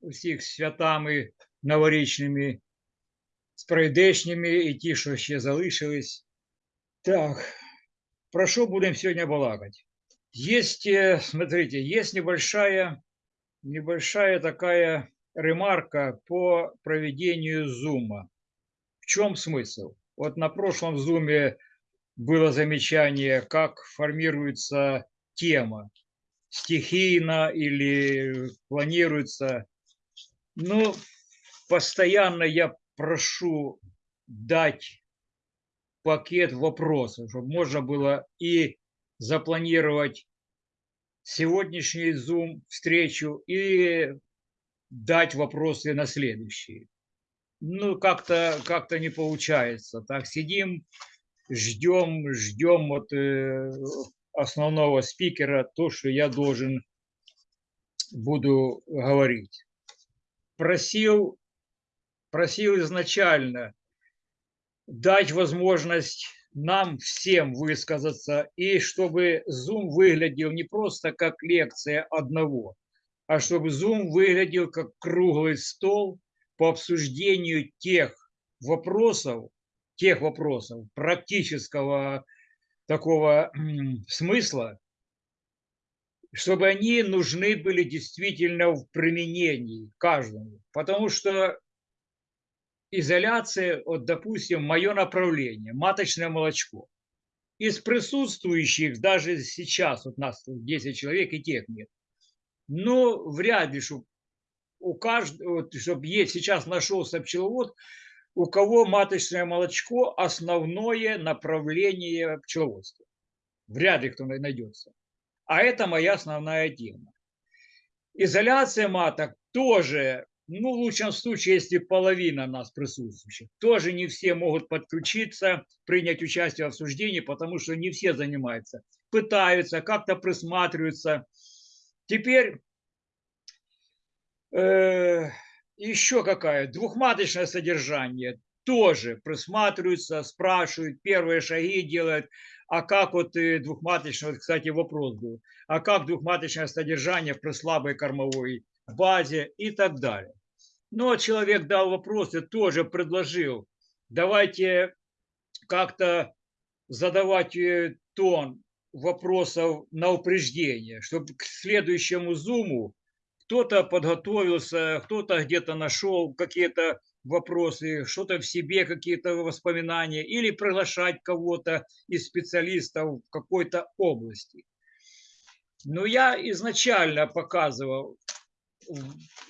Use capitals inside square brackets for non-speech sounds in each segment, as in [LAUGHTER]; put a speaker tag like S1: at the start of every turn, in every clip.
S1: Усіх святами новорічними, з прийдешніми і ті, що ще залишились. Так, про что будем сегодня балакать? Есть, э, смотрите, есть небольшая, небольшая такая ремарка по проведению зума. В чем смысл? Вот на прошлом зуме было замечание, как формируется тема, стихийно или планируется. Ну, постоянно я прошу дать пакет вопросов, чтобы можно было и запланировать сегодняшний Zoom встречу и дать вопросы на следующие. Ну, как-то как, не получается. Так сидим, ждем, ждем от э, основного спикера то, что я должен буду говорить. Просил, просил изначально дать возможность нам всем высказаться, и чтобы Zoom выглядел не просто как лекция одного, а чтобы Zoom выглядел как круглый стол по обсуждению тех вопросов, тех вопросов практического такого смысла, чтобы они нужны были действительно в применении каждому. Потому что изоляция, вот, допустим, мое направление, маточное молочко. Из присутствующих, даже сейчас, вот нас 10 человек и тех нет, но вряд ли, чтобы у каждого, чтобы есть, сейчас нашелся пчеловод, у кого маточное молочко – основное направление пчеловодства. Вряд ли кто найдется. А это моя основная тема. Изоляция маток тоже ну, в лучшем случае, если половина нас присутствующих, тоже не все могут подключиться, принять участие в обсуждении, потому что не все занимаются, пытаются, как-то присматриваются. Теперь э, еще какая, двухматочное содержание тоже присматриваются, спрашивают, первые шаги делают, а как вот э, двухматочное, вот, кстати, вопрос был, а как двухматочное содержание при слабой кормовой базе и так далее. Но ну, а человек дал вопрос и тоже предложил, давайте как-то задавать э, тон вопросов на упреждение, чтобы к следующему зуму кто-то подготовился, кто-то где-то нашел какие-то вопросы, что-то в себе, какие-то воспоминания, или приглашать кого-то из специалистов в какой-то области. Но я изначально показывал,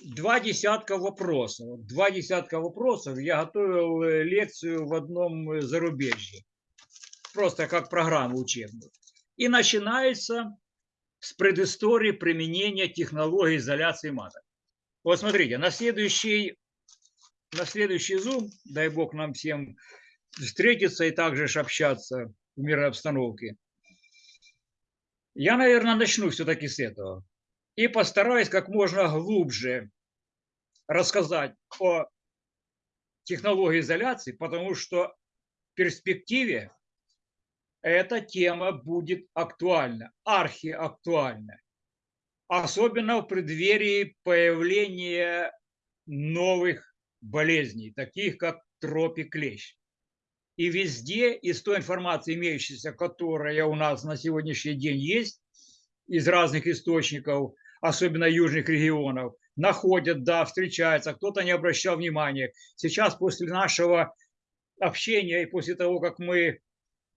S1: два десятка вопросов. Два десятка вопросов. Я готовил э, лекцию в одном э, зарубежье. Просто как программу учебную. И начинается с предыстории применения технологии изоляции маток. Вот смотрите, на следующий, на следующий Zoom, дай бог нам всем встретиться и также общаться в мирной обстановке, я, наверное, начну все-таки с этого и постараюсь как можно глубже рассказать о технологии изоляции, потому что в перспективе эта тема будет актуальна, архиактуальна. Особенно в преддверии появления новых болезней, таких как тропик-клещ. И везде из той информации, имеющейся, которая у нас на сегодняшний день есть, из разных источников, особенно южных регионов, находят, да, встречаются, кто-то не обращал внимания. Сейчас после нашего общения и после того, как мы,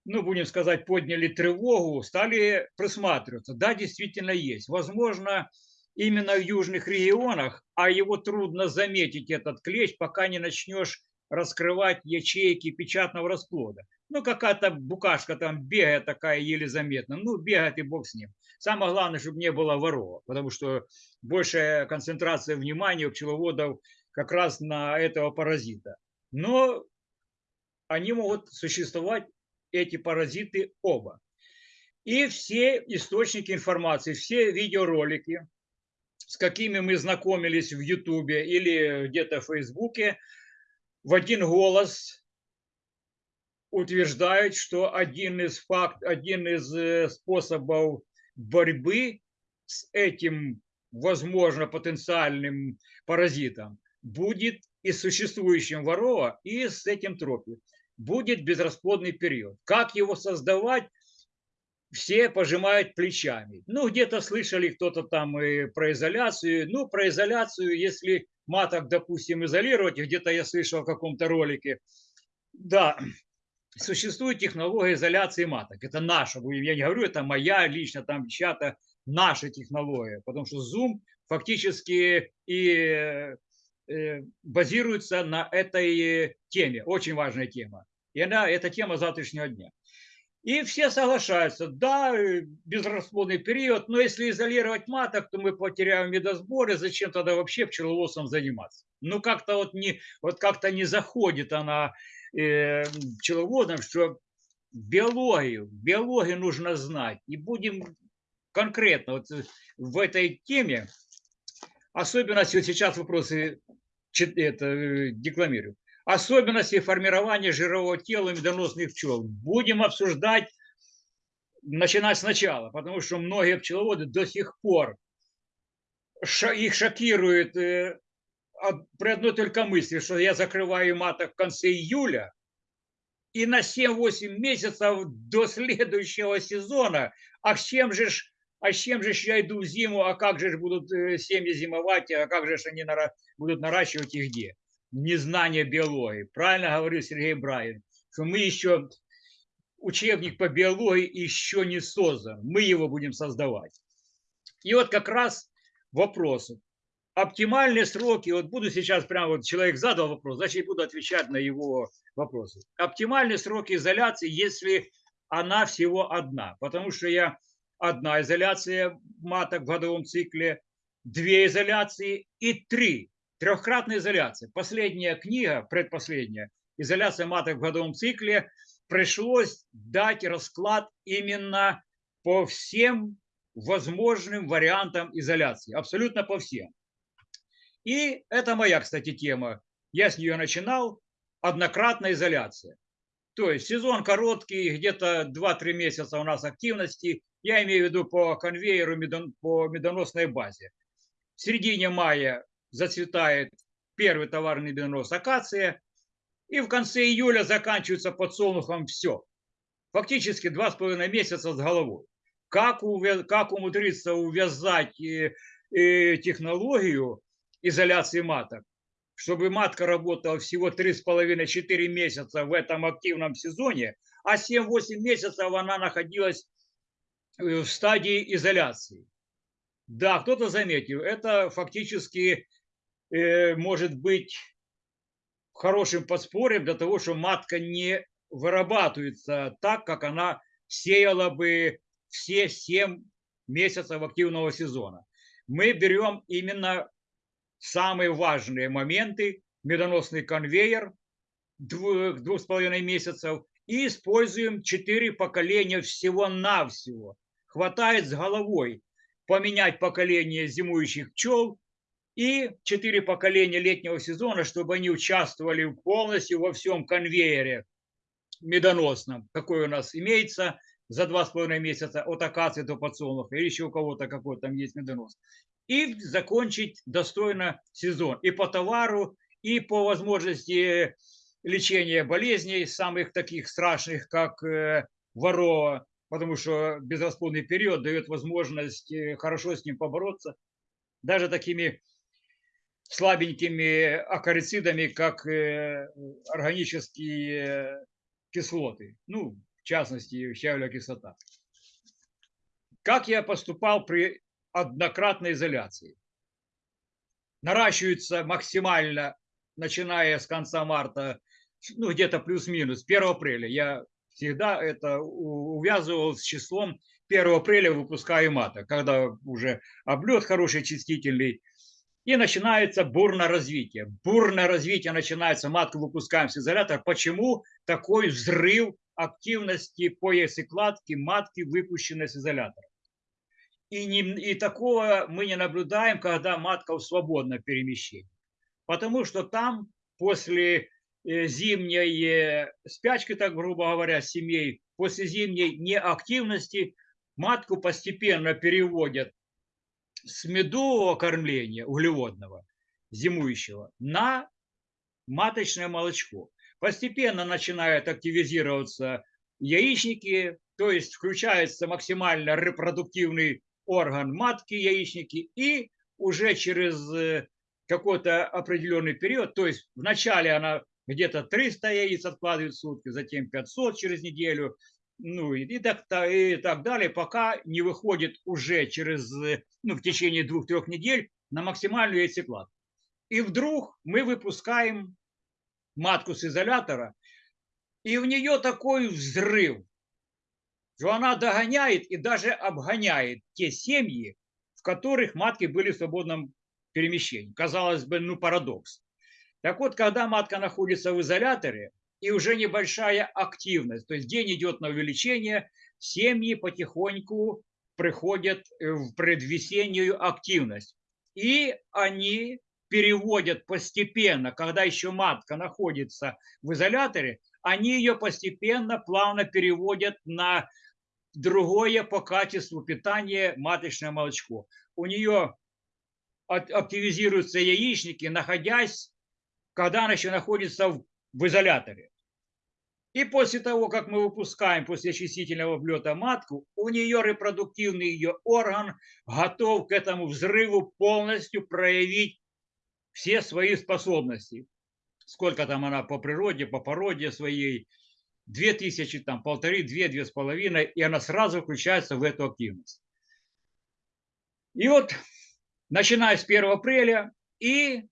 S1: ну, будем сказать, подняли тревогу, стали присматриваться. Да, действительно есть. Возможно, именно в южных регионах, а его трудно заметить, этот клещ, пока не начнешь раскрывать ячейки печатного расплода. Ну, какая-то букашка там бегает такая еле заметна. Ну, бегает и бог с ним. Самое главное, чтобы не было ворова, потому что большая концентрация внимания у пчеловодов как раз на этого паразита. Но они могут существовать, эти паразиты, оба. И все источники информации, все видеоролики, с какими мы знакомились в Ютубе или где-то в Фейсбуке, в один голос утверждают, что один из, факт, один из э, способов борьбы с этим, возможно, потенциальным паразитом будет и существующим ворова, и с этим тропе. Будет безрасплодный период. Как его создавать, все пожимают плечами. Ну, где-то слышали кто-то там и про изоляцию. Ну, про изоляцию, если маток, допустим, изолировать, где-то я слышал в каком-то ролике. Да, существует технология изоляции маток. Это наша, я не говорю, это моя лично, там чья-то наша технология. Потому что Zoom фактически и базируется на этой теме. Очень важная тема. И она, эта тема завтрашнего дня. И все соглашаются, да, э, безрасплодный период, но если изолировать маток, то мы потеряем медосборы, зачем тогда вообще пчеловодством заниматься? Ну, как-то вот не, вот как-то не заходит она э, пчеловодам, что биологию, биологию нужно знать. И будем конкретно вот э, в этой теме, особенно сейчас вопросы это, э, декламирую особенности формирования жирового тела медоносных пчел. Будем обсуждать, начинать сначала, потому что многие пчеловоды до сих пор их шокирует э, при одной только мысли, что я закрываю маток в конце июля, и на 7-8 месяцев до следующего сезона, а с чем же а с чем же я иду в зиму, а как же будут э, семьи зимовать, а как же они будут наращивать и где? незнание биологии. Правильно говорил Сергей Брайан, что мы еще, учебник по биологии еще не создан, мы его будем создавать. И вот как раз вопросы. Оптимальные сроки, вот буду сейчас прямо, вот человек задал вопрос, значит, буду отвечать на его вопросы. Оптимальные сроки изоляции, если она всего одна, потому что я одна изоляция маток в годовом цикле, две изоляции и три Трехкратная изоляция. Последняя книга, предпоследняя, изоляция маток в годовом цикле, пришлось дать расклад именно по всем возможным вариантам изоляции. Абсолютно по всем. И это моя, кстати, тема. Я с нее начинал. Однократная изоляция. То есть сезон короткий, где-то 2-3 месяца у нас активности. Я имею в виду по конвейеру, по медоносной базе. В середине мая зацветает первый товарный бенроз акация, и в конце июля заканчивается подсолнухом все. Фактически два с половиной месяца с головой. Как, увяз, как умудриться увязать и, и технологию изоляции маток, чтобы матка работала всего 3,5-4 месяца в этом активном сезоне, а 7-8 месяцев она находилась в стадии изоляции. Да, кто-то заметил, это фактически Э, может быть хорошим подспорьем для того, что матка не вырабатывается так, как она сеяла бы все 7 месяцев активного сезона. Мы берем именно самые важные моменты, медоносный конвейер двух, двух с половиной месяцев и используем четыре поколения всего-навсего. Хватает с головой поменять поколение зимующих пчел и четыре поколения летнего сезона, чтобы они участвовали полностью во всем конвейере медоносном, какой у нас имеется за два с половиной месяца от акации до подсолнуха, или еще у кого-то какой там есть медонос. И закончить достойно сезон. И по товару, и по возможности лечения болезней, самых таких страшных, как э, ворова, потому что безрасплодный период дает возможность э, хорошо с ним побороться. Даже такими слабенькими акарицидами, как э, органические кислоты, ну, в частности, щавелевая кислота. Как я поступал при однократной изоляции? Наращивается максимально, начиная с конца марта, ну, где-то плюс-минус, 1 апреля. Я всегда это увязывал с числом 1 апреля выпускаю мата, когда уже облет хороший, чистительный, и начинается бурное развитие. Бурное развитие начинается, матку выпускаем с изолятора. Почему такой взрыв активности по яйцекладке матки, выпущенной с изолятора? И, не, и такого мы не наблюдаем, когда матка в свободном перемещении. Потому что там после зимней спячки, так грубо говоря, семей, после зимней неактивности матку постепенно переводят с медового кормления углеводного, зимующего, на маточное молочко. Постепенно начинают активизироваться яичники, то есть включается максимально репродуктивный орган матки, яичники, и уже через э, какой-то определенный период, то есть вначале она где-то 300 яиц откладывает в сутки, затем 500 через неделю, ну и, и, так, и так далее, пока не выходит уже через, э, ну, в течение двух-трех недель на максимальную яйцекладку. И вдруг мы выпускаем матку с изолятора, и в нее такой взрыв, что она догоняет и даже обгоняет те семьи, в которых матки были в свободном перемещении. Казалось бы, ну парадокс. Так вот, когда матка находится в изоляторе, и уже небольшая активность, то есть день идет на увеличение, семьи потихоньку приходят в предвесеннюю активность. И они переводят постепенно, когда еще матка находится в изоляторе, они ее постепенно, плавно переводят на другое по качеству питания маточное молочко. У нее активизируются яичники, находясь, когда она еще находится в, в изоляторе. И после того, как мы выпускаем после очистительного влета матку, у нее репродуктивный ее орган готов к этому взрыву полностью проявить все свои способности. Сколько там она по природе, по породе своей, две тысячи, там полторы, две, две с половиной, и она сразу включается в эту активность. И вот, начиная с 1 апреля, и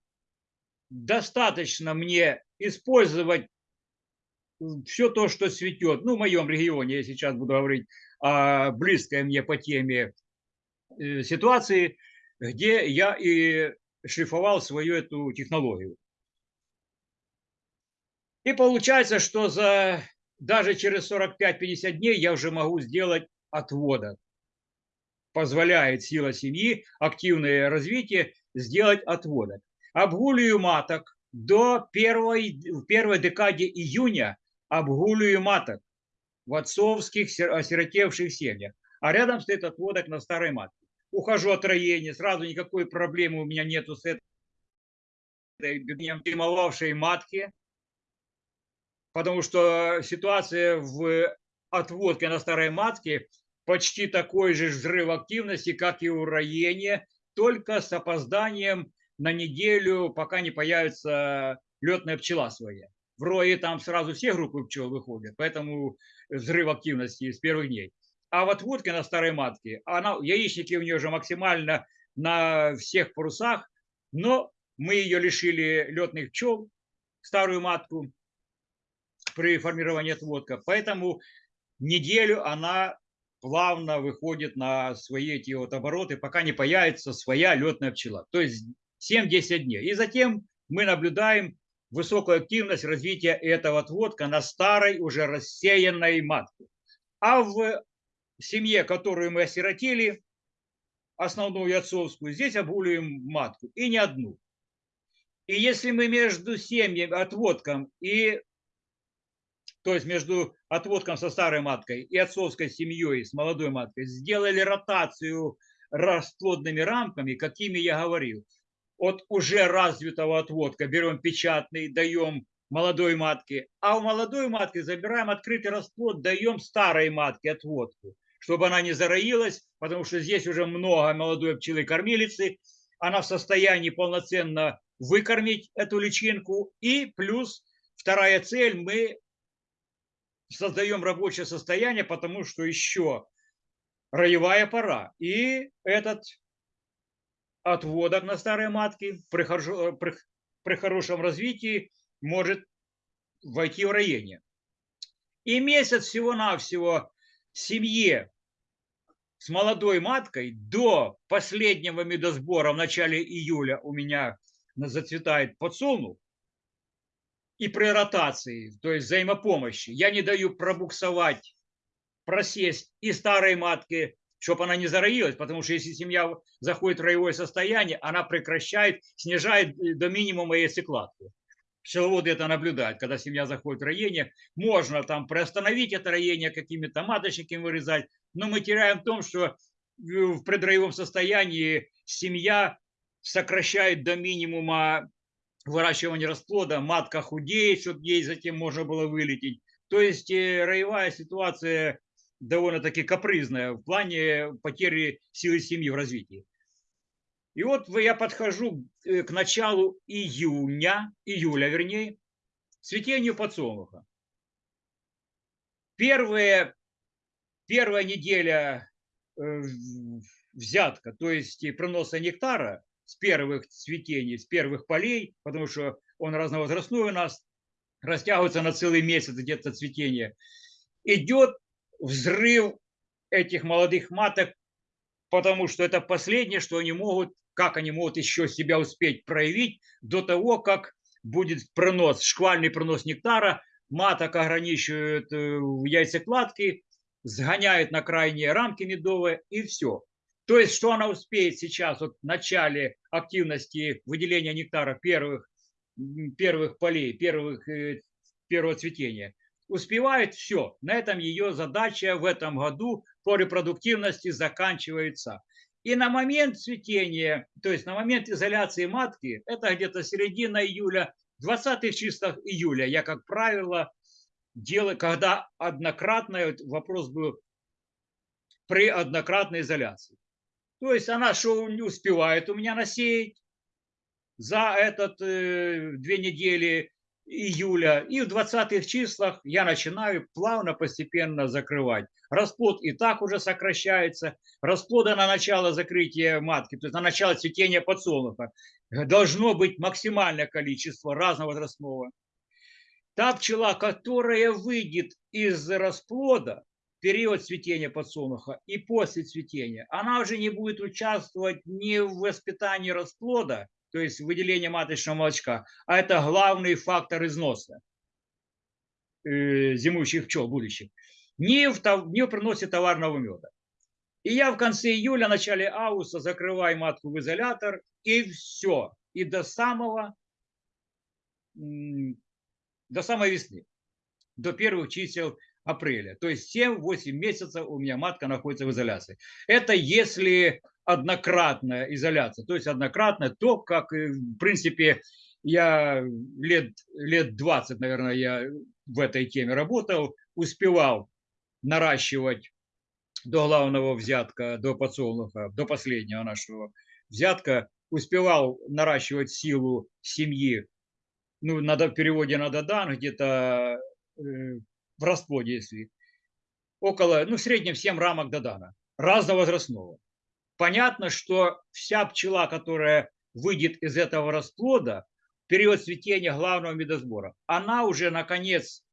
S1: достаточно мне использовать все то, что цветет, ну, в моем регионе, я сейчас буду говорить о близкой мне по теме э, ситуации, где я и шлифовал свою эту технологию. И получается, что за даже через 45-50 дней я уже могу сделать отводок. Позволяет сила семьи, активное развитие, сделать отводок. Обгуливаю маток до первой, в первой декаде июня обгуливаю маток в отцовских осиротевших семьях. А рядом стоит отводок на старой матке. Ухожу от роения, сразу никакой проблемы у меня нету с этой зимовавшей матки, потому что ситуация в отводке на старой матке почти такой же взрыв активности, как и у роения, только с опозданием на неделю, пока не появится летная пчела своя. В рое там сразу все группы пчел выходят, поэтому взрыв активности с первых дней. А вот водка на старой матке, она, яичники у нее уже максимально на всех парусах, но мы ее лишили летных пчел, старую матку, при формировании отводка. Поэтому неделю она плавно выходит на свои эти вот обороты, пока не появится своя летная пчела. То есть 7-10 дней. И затем мы наблюдаем высокую активность развития этого отводка на старой уже рассеянной матке. А в семье, которую мы осиротили, основную отцовскую, здесь обуливаем матку, и не одну. И если мы между семьями, отводком и то есть между отводком со старой маткой и отцовской семьей с молодой маткой, сделали ротацию расплодными рамками, какими я говорил. От уже развитого отводка. Берем печатный, даем молодой матке, а у молодой матки забираем открытый расплод, даем старой матке отводку, чтобы она не зароилась, потому что здесь уже много молодой пчелы-кормилицы, она в состоянии полноценно выкормить эту личинку, и плюс вторая цель, мы создаем рабочее состояние, потому что еще роевая пора. И этот отводок на старой матке при, хорошо, при, при хорошем развитии может войти в роение. И месяц всего-навсего семье с молодой маткой до последнего медосбора в начале июля у меня зацветает подсолнух, и при ротации, то есть взаимопомощи. Я не даю пробуксовать, просесть и старой матке, чтобы она не зароилась, потому что если семья заходит в роевое состояние, она прекращает, снижает до минимума яйцекладку. пчеловоды это наблюдают, когда семья заходит в роение, можно там приостановить это роение, какими-то маточниками вырезать, но мы теряем в том, что в предроевом состоянии семья сокращает до минимума выращивание расплода, матка худеет, чтобы ей затем можно было вылететь. То есть э, роевая ситуация довольно-таки капризная в плане потери силы семьи в развитии. И вот я подхожу э, к началу июня, июля вернее, цветению подсолнуха. Первая, первая неделя э, взятка, то есть проноса нектара с первых цветений, с первых полей, потому что он разновозрастной у нас, растягивается на целый месяц где-то цветение, идет взрыв этих молодых маток, потому что это последнее, что они могут, как они могут еще себя успеть проявить до того, как будет пронос, шквальный пронос нектара, маток ограничивают э, в яйцекладке, сгоняют на крайние рамки медовые и все. То есть, что она успеет сейчас вот в начале активности выделения нектара первых, первых полей, первых, э, первого цветения, успевает все. На этом ее задача в этом году по репродуктивности заканчивается. И на момент цветения, то есть на момент изоляции матки, это где-то середина июля, 20 числах июля, я, как правило, делаю, когда однократный, вопрос был при однократной изоляции. То есть она что не успевает у меня насеять за этот э, две недели июля. И в 20-х числах я начинаю плавно, постепенно закрывать. Расплод и так уже сокращается. Расплода на начало закрытия матки, то есть на начало цветения подсолнуха, должно быть максимальное количество разного возрастного. Та пчела, которая выйдет из расплода, период цветения подсолнуха и после цветения, она уже не будет участвовать ни в воспитании расплода, то есть выделение маточного молочка, а это главный фактор износа э, зимующих пчел будущих, не в, не в приносе товарного меда. И я в конце июля, начале августа закрываю матку в изолятор, и все. И до самого, до самой весны, до первых чисел апреля. То есть 7-8 месяцев у меня матка находится в изоляции. Это если однократная изоляция. То есть однократная, то, как, в принципе, я лет, лет 20, наверное, я в этой теме работал, успевал наращивать до главного взятка, до подсолнуха, до последнего нашего взятка, успевал наращивать силу семьи, ну, надо, в переводе на Додан, где-то э, в расплоде, если около, ну, в среднем 7 рамок Додана, разновозрастного. Понятно, что вся пчела, которая выйдет из этого расплода, в период цветения главного медосбора, она уже, наконец,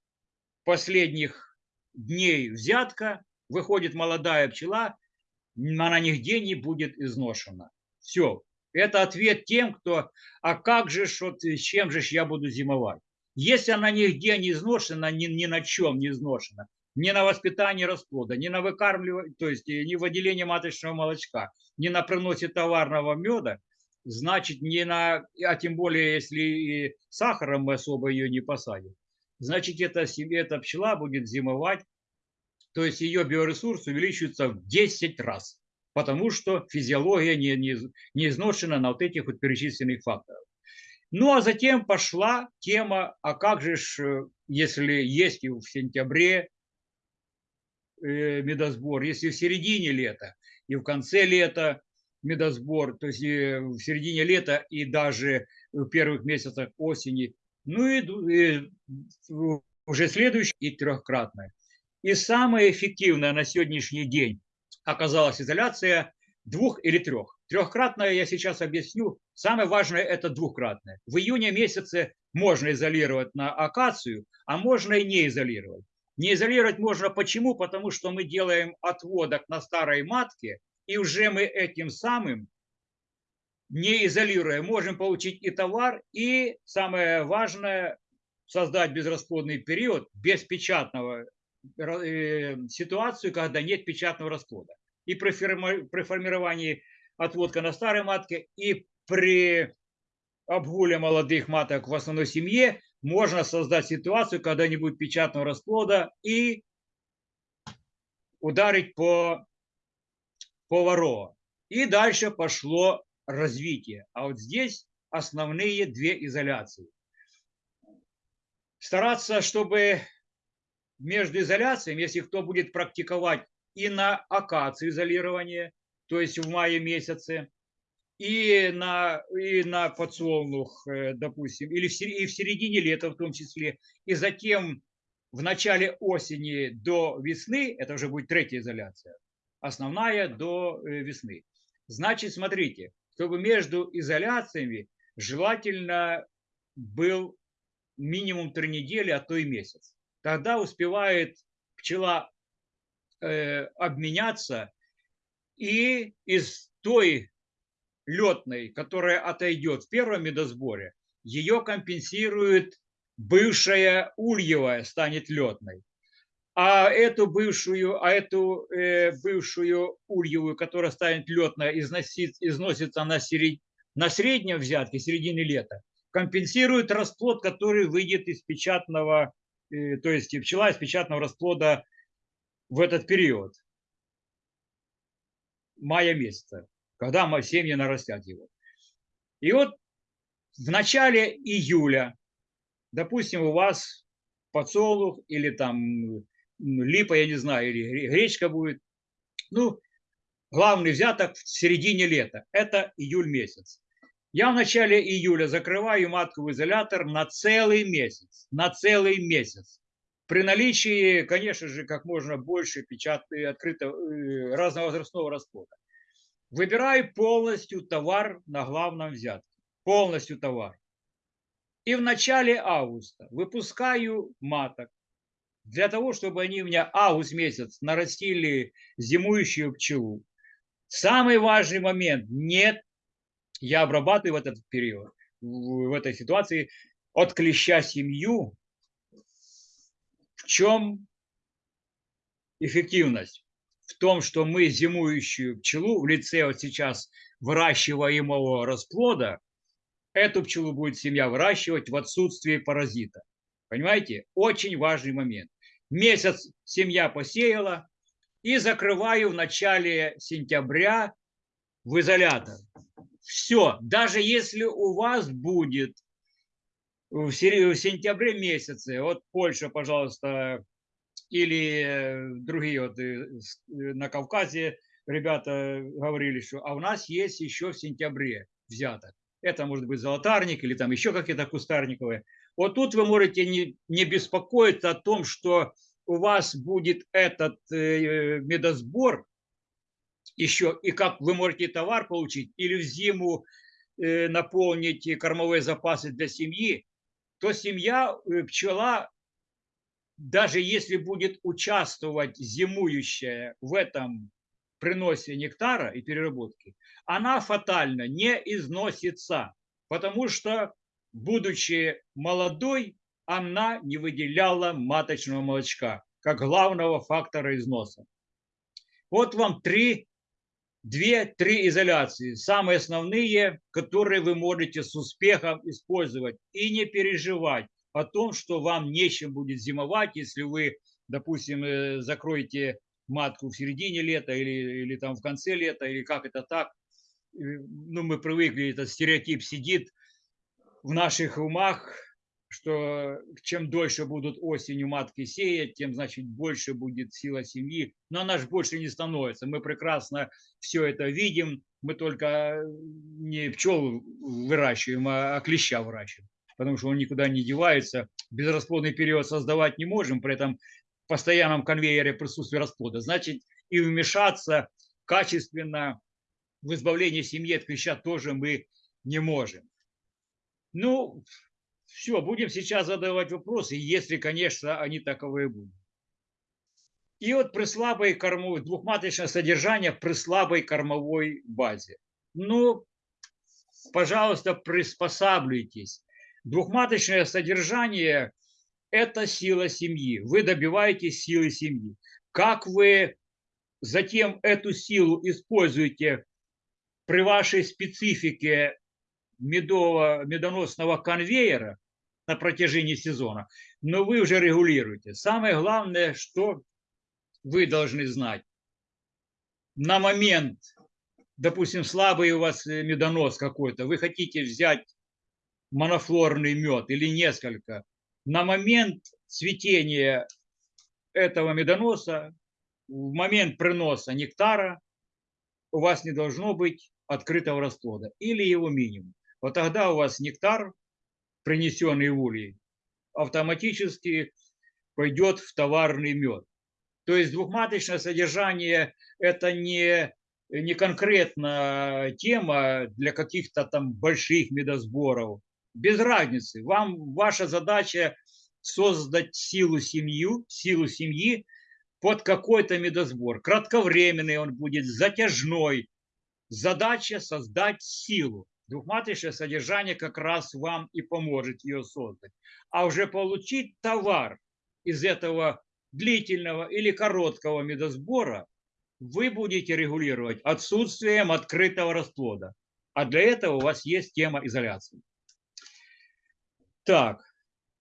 S1: последних дней взятка, выходит молодая пчела, она нигде не будет изношена. Все. Это ответ тем, кто, а как же, вот, чем же я буду зимовать? Если она нигде не изношена, ни, ни на чем не изношена, ни на воспитании расплода, ни на выкармливании, то есть ни в выделении маточного молочка, ни на приносе товарного меда, значит, не на, а тем более, если и сахаром мы особо ее не посадим, значит, эта, эта пчела будет зимовать, то есть ее биоресурс увеличивается в 10 раз, потому что физиология не, не, не изношена на вот этих вот перечисленных факторах. Ну, а затем пошла тема, а как же, э, если есть и в сентябре э, медосбор, если в середине лета и в конце лета медосбор, то есть в середине лета и даже в первых месяцах осени, ну и, и уже следующее и трехкратное. И самое эффективное на сегодняшний день оказалась изоляция двух или трех. Трехкратное я сейчас объясню. Самое важное это двухкратное. В июне месяце можно изолировать на акацию, а можно и не изолировать. Не изолировать можно почему? Потому что мы делаем отводок на старой матке, и уже мы этим самым, не изолируя, можем получить и товар, и самое важное, создать безрасплодный период без печатного э, ситуацию, когда нет печатного расплода. И при, формировании отводка на старой матке, и при обгуле молодых маток в основной семье можно создать ситуацию, когда не будет печатного расплода и ударить по, по ворова. И дальше пошло развитие. А вот здесь основные две изоляции. Стараться, чтобы между изоляциями, если кто будет практиковать и на акации изолирование, то есть в мае месяце, и на, и на подсолнух, э, допустим, или в, и в середине лета в том числе, и затем в начале осени до весны, это уже будет третья изоляция, основная до э, весны. Значит, смотрите, чтобы между изоляциями желательно был минимум три недели, а то и месяц. Тогда успевает пчела э, обменяться и из той летной, которая отойдет в первом медосборе, ее компенсирует бывшая ульевая, станет летной. А эту бывшую, а эту э, бывшую ульевую, которая станет летной, износит, износится на, серед, на среднем взятке, середине лета, компенсирует расплод, который выйдет из печатного, э, то есть пчела из печатного расплода в этот период мая месяца когда семьи нарастят его. И вот в начале июля, допустим, у вас подсолнух или там липа, я не знаю, или гречка будет. Ну, главный взяток в середине лета. Это июль месяц. Я в начале июля закрываю матку изолятор на целый месяц. На целый месяц. При наличии, конечно же, как можно больше печатного, открытого, э, разновозрастного расплода. Выбираю полностью товар на главном взятке. Полностью товар. И в начале августа выпускаю маток для того, чтобы они у меня август месяц нарастили зимующую пчелу. Самый важный момент. Нет, я обрабатываю в этот период, в этой ситуации, от клеща семью. В чем эффективность? В том, что мы зимующую пчелу в лице вот сейчас выращиваемого расплода, эту пчелу будет семья выращивать в отсутствии паразита. Понимаете? Очень важный момент. Месяц семья посеяла и закрываю в начале сентября в изолятор. Все. Даже если у вас будет в сентябре месяце, вот Польша, пожалуйста, или э, другие вот э, э, на Кавказе ребята говорили, что а у нас есть еще в сентябре взяток. Это может быть золотарник или там еще какие-то кустарниковые. Вот тут вы можете не, не беспокоиться о том, что у вас будет этот э, медосбор еще, и как вы можете товар получить, или в зиму э, наполнить кормовые запасы для семьи, то семья, пчела даже если будет участвовать зимующая в этом приносе нектара и переработке, она фатально не износится, потому что, будучи молодой, она не выделяла маточного молочка как главного фактора износа. Вот вам три, две-три изоляции, самые основные, которые вы можете с успехом использовать и не переживать о том, что вам нечем будет зимовать, если вы, допустим, э, закроете матку в середине лета или, или там в конце лета, или как это так. Ну, мы привыкли, этот стереотип сидит в наших умах, что чем дольше будут осенью матки сеять, тем, значит, больше будет сила семьи. Но она же больше не становится. Мы прекрасно все это видим. Мы только не пчел выращиваем, а клеща выращиваем потому что он никуда не девается. Безрасплодный период создавать не можем, при этом в постоянном конвейере присутствия расплода. Значит, и вмешаться качественно в избавление семьи от клеща тоже мы не можем. Ну, все, будем сейчас задавать вопросы, если, конечно, они таковые будут. И вот при слабой кормовой, двухматочное содержание при слабой кормовой базе. Ну, пожалуйста, приспосабливайтесь Двухматочное содержание – это сила семьи. Вы добиваетесь силы семьи. Как вы затем эту силу используете при вашей специфике медового, медоносного конвейера на протяжении сезона, но вы уже регулируете. Самое главное, что вы должны знать. На момент, допустим, слабый у вас медонос какой-то, вы хотите взять монофлорный мед или несколько, на момент цветения этого медоноса, в момент приноса нектара у вас не должно быть открытого расплода или его минимум. Вот тогда у вас нектар, принесенный в улей, автоматически пойдет в товарный мед. То есть двухматочное содержание – это не, не конкретно тема для каких-то там больших медосборов. Без разницы. Вам ваша задача создать силу семью, силу семьи под какой-то медосбор. Кратковременный он будет, затяжной. Задача создать силу. Двухматочное содержание как раз вам и поможет ее создать. А уже получить товар из этого длительного или короткого медосбора вы будете регулировать отсутствием открытого расплода. А для этого у вас есть тема изоляции. Так,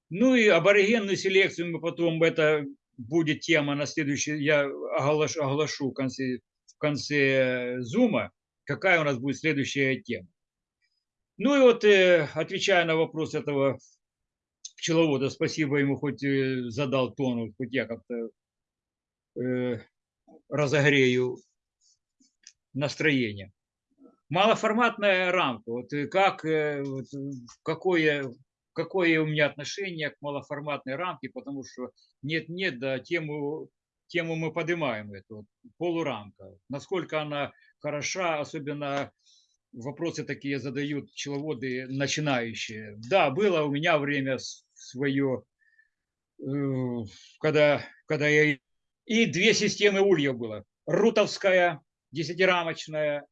S1: ну и аборигенную селекцию мы потом, это будет тема на следующий, я оглашу, оглашу в конце, в конце зума, какая у нас будет следующая тема. Ну и вот, э, отвечая на вопрос этого пчеловода, спасибо ему, хоть э, задал тон, хоть я как-то э, разогрею настроение. Малоформатная рамка. Вот как, вот, какое какое у меня отношение к малоформатной рамке, потому что нет-нет, да, тему, тему мы поднимаем, эту полурамка. Насколько она хороша, особенно вопросы такие задают пчеловоды начинающие. Да, было у меня время свое, э, когда, когда я... И две системы ульев было. Рутовская, десятирамочная, э,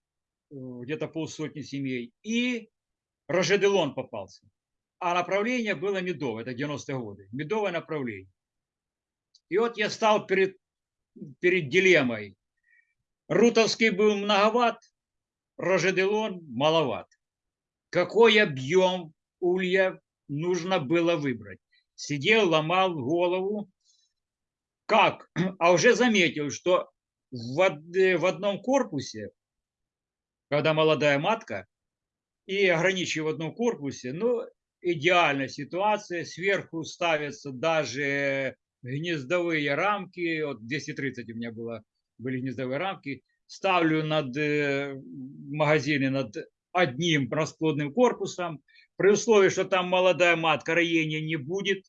S1: где-то полсотни семей, и Рожеделон попался а направление было медовое, это 90-е годы, медовое направление. И вот я стал перед, перед дилеммой. Рутовский был многоват, Рожеделон маловат. Какой объем улья нужно было выбрать? Сидел, ломал голову. Как? А уже заметил, что в, в одном корпусе, когда молодая матка, и ограничиваю в одном корпусе, ну, идеальная ситуация. Сверху ставятся даже гнездовые рамки. Вот 230 у меня было, были гнездовые рамки. Ставлю над э, магазины над одним расплодным корпусом. При условии, что там молодая матка, роения не будет.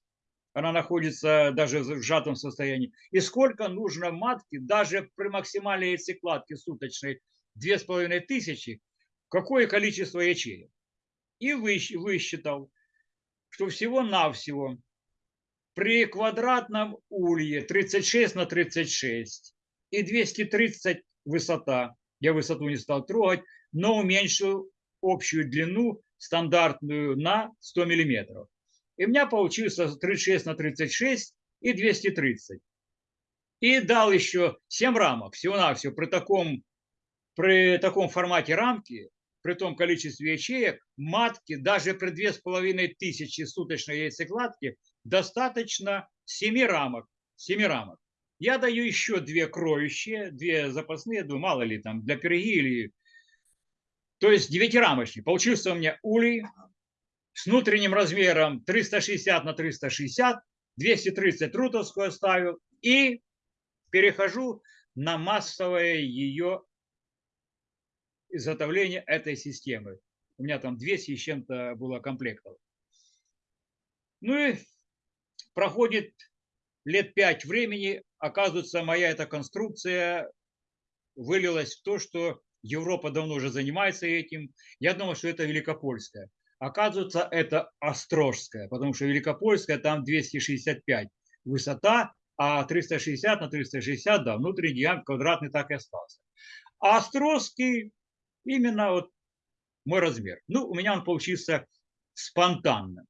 S1: Она находится даже в сжатом состоянии. И сколько нужно матки, даже при максимальной яйцекладке суточной, 2500, какое количество ячеек. И высчитал, что всего-навсего при квадратном улье 36 на 36 и 230 высота, я высоту не стал трогать, но уменьшил общую длину стандартную на 100 миллиметров. И у меня получился 36 на 36 и 230. И дал еще 7 рамок всего-навсего при таком, при таком формате рамки при том количестве ячеек, матки даже при 2500 суточной яйцекладки достаточно 7 рамок. 7 рамок. Я даю еще две кроющие, две запасные, думаю, мало ли там, для пироги или... То есть девятирамочный. Получился у меня улей с внутренним размером 360 на 360, 230 рутовскую оставил и перехожу на массовое ее изготовления этой системы. У меня там 200 с чем-то было комплектов. Ну и проходит лет пять времени, оказывается, моя эта конструкция вылилась в то, что Европа давно уже занимается этим. Я думал, что это Великопольская. Оказывается, это Острожская, потому что Великопольская там 265 высота, а 360 на 360, да, внутренний диаметр квадратный так и остался. А Острожский Именно вот мой размер. Ну, у меня он получился спонтанно.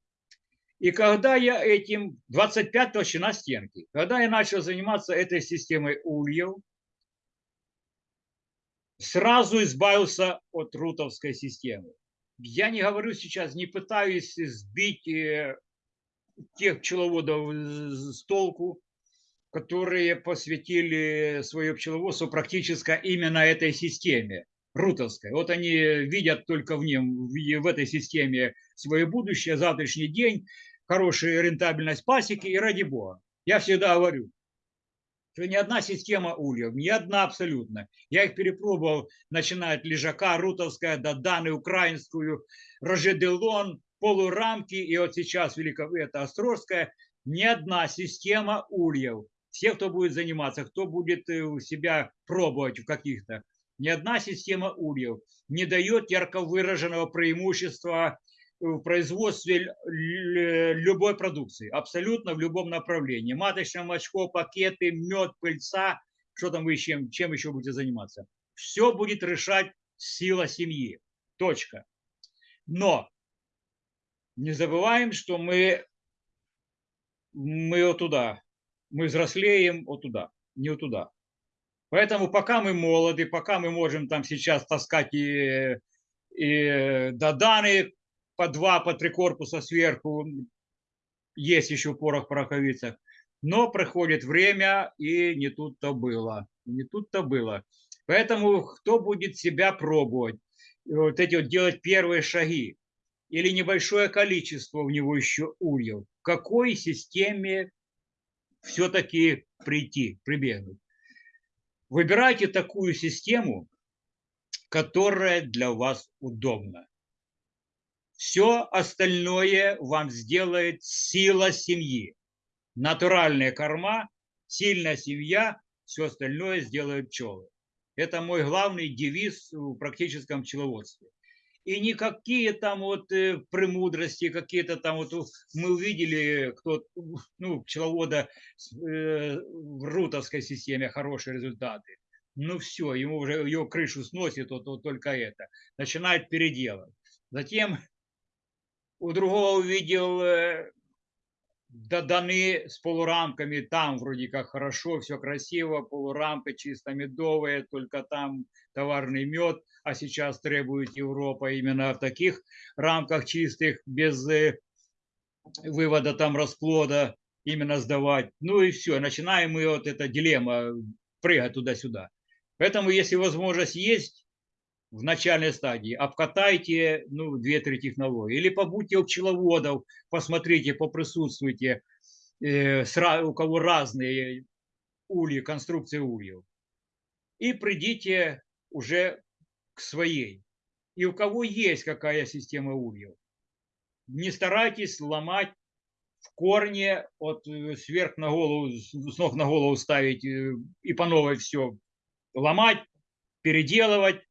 S1: И когда я этим, 25 толщина стенки, когда я начал заниматься этой системой ульев, сразу избавился от рутовской системы. Я не говорю сейчас, не пытаюсь сбить э, тех пчеловодов с толку, которые посвятили свое пчеловодство практически именно этой системе рутовской. Вот они видят только в нем, в этой системе свое будущее, завтрашний день, хорошая рентабельность пасеки и ради бога. Я всегда говорю, что ни одна система ульев, ни одна абсолютно. Я их перепробовал, начиная от лежака, рутовская, до Даны, украинскую, Рожеделон, полурамки, и вот сейчас велико, это Острожская. Ни одна система ульев, все, кто будет заниматься, кто будет э, себя пробовать в каких-то, ни одна система ульев не дает ярко выраженного преимущества в производстве любой продукции, абсолютно в любом направлении. Маточное молочко, пакеты, мед, пыльца, что там вы чем, чем еще будете заниматься. Все будет решать сила семьи. Точка. Но не забываем, что мы, мы вот туда, мы взрослеем вот туда, не вот туда. Поэтому пока мы молоды, пока мы можем там сейчас таскать и, и доданы по два, по три корпуса сверху, есть еще порох в пороховицах. Но проходит время, и не тут-то было. Не тут-то было. Поэтому кто будет себя пробовать, вот эти вот делать первые шаги, или небольшое количество в него еще ульев, в какой системе все-таки прийти, прибегнуть. Выбирайте такую систему, которая для вас удобна. Все остальное вам сделает сила семьи. Натуральная корма, сильная семья, все остальное сделают пчелы. Это мой главный девиз в практическом пчеловодстве. И никакие там вот э, премудрости, какие-то там вот мы увидели, кто, ну, пчеловода э, в рутовской системе хорошие результаты. Ну все, ему уже ее крышу сносит, вот, вот только это. Начинает переделать. Затем у другого увидел э, доданы с полурамками, там вроде как хорошо, все красиво, полурамка чисто медовая, только там товарный мед, а сейчас требует Европа именно в таких рамках чистых, без э, вывода там расплода, именно сдавать. Ну и все, начинаем мы вот эта дилемма, прыгать туда-сюда. Поэтому, если возможность есть, в начальной стадии, обкатайте ну, две-три технологии. Или побудьте у пчеловодов, посмотрите, поприсутствуйте, э, у кого разные ульи, конструкции ульев. И придите уже к своей. И у кого есть какая система ульев. Не старайтесь ломать в корне, от э, сверх на голову, с ног на голову ставить э, и по новой все ломать, переделывать,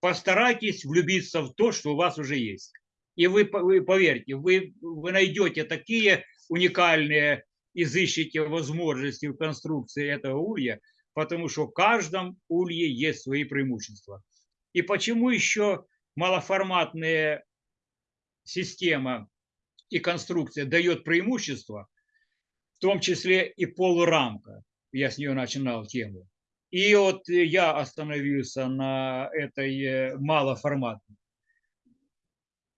S1: постарайтесь влюбиться в то, что у вас уже есть. И вы, вы поверьте, вы, вы найдете такие уникальные, изыщите возможности в конструкции этого улья, потому что в каждом улье есть свои преимущества. И почему еще малоформатная система и конструкция дает преимущество, в том числе и полурамка, я с нее начинал тему, и вот я остановился на этой э, малоформатной.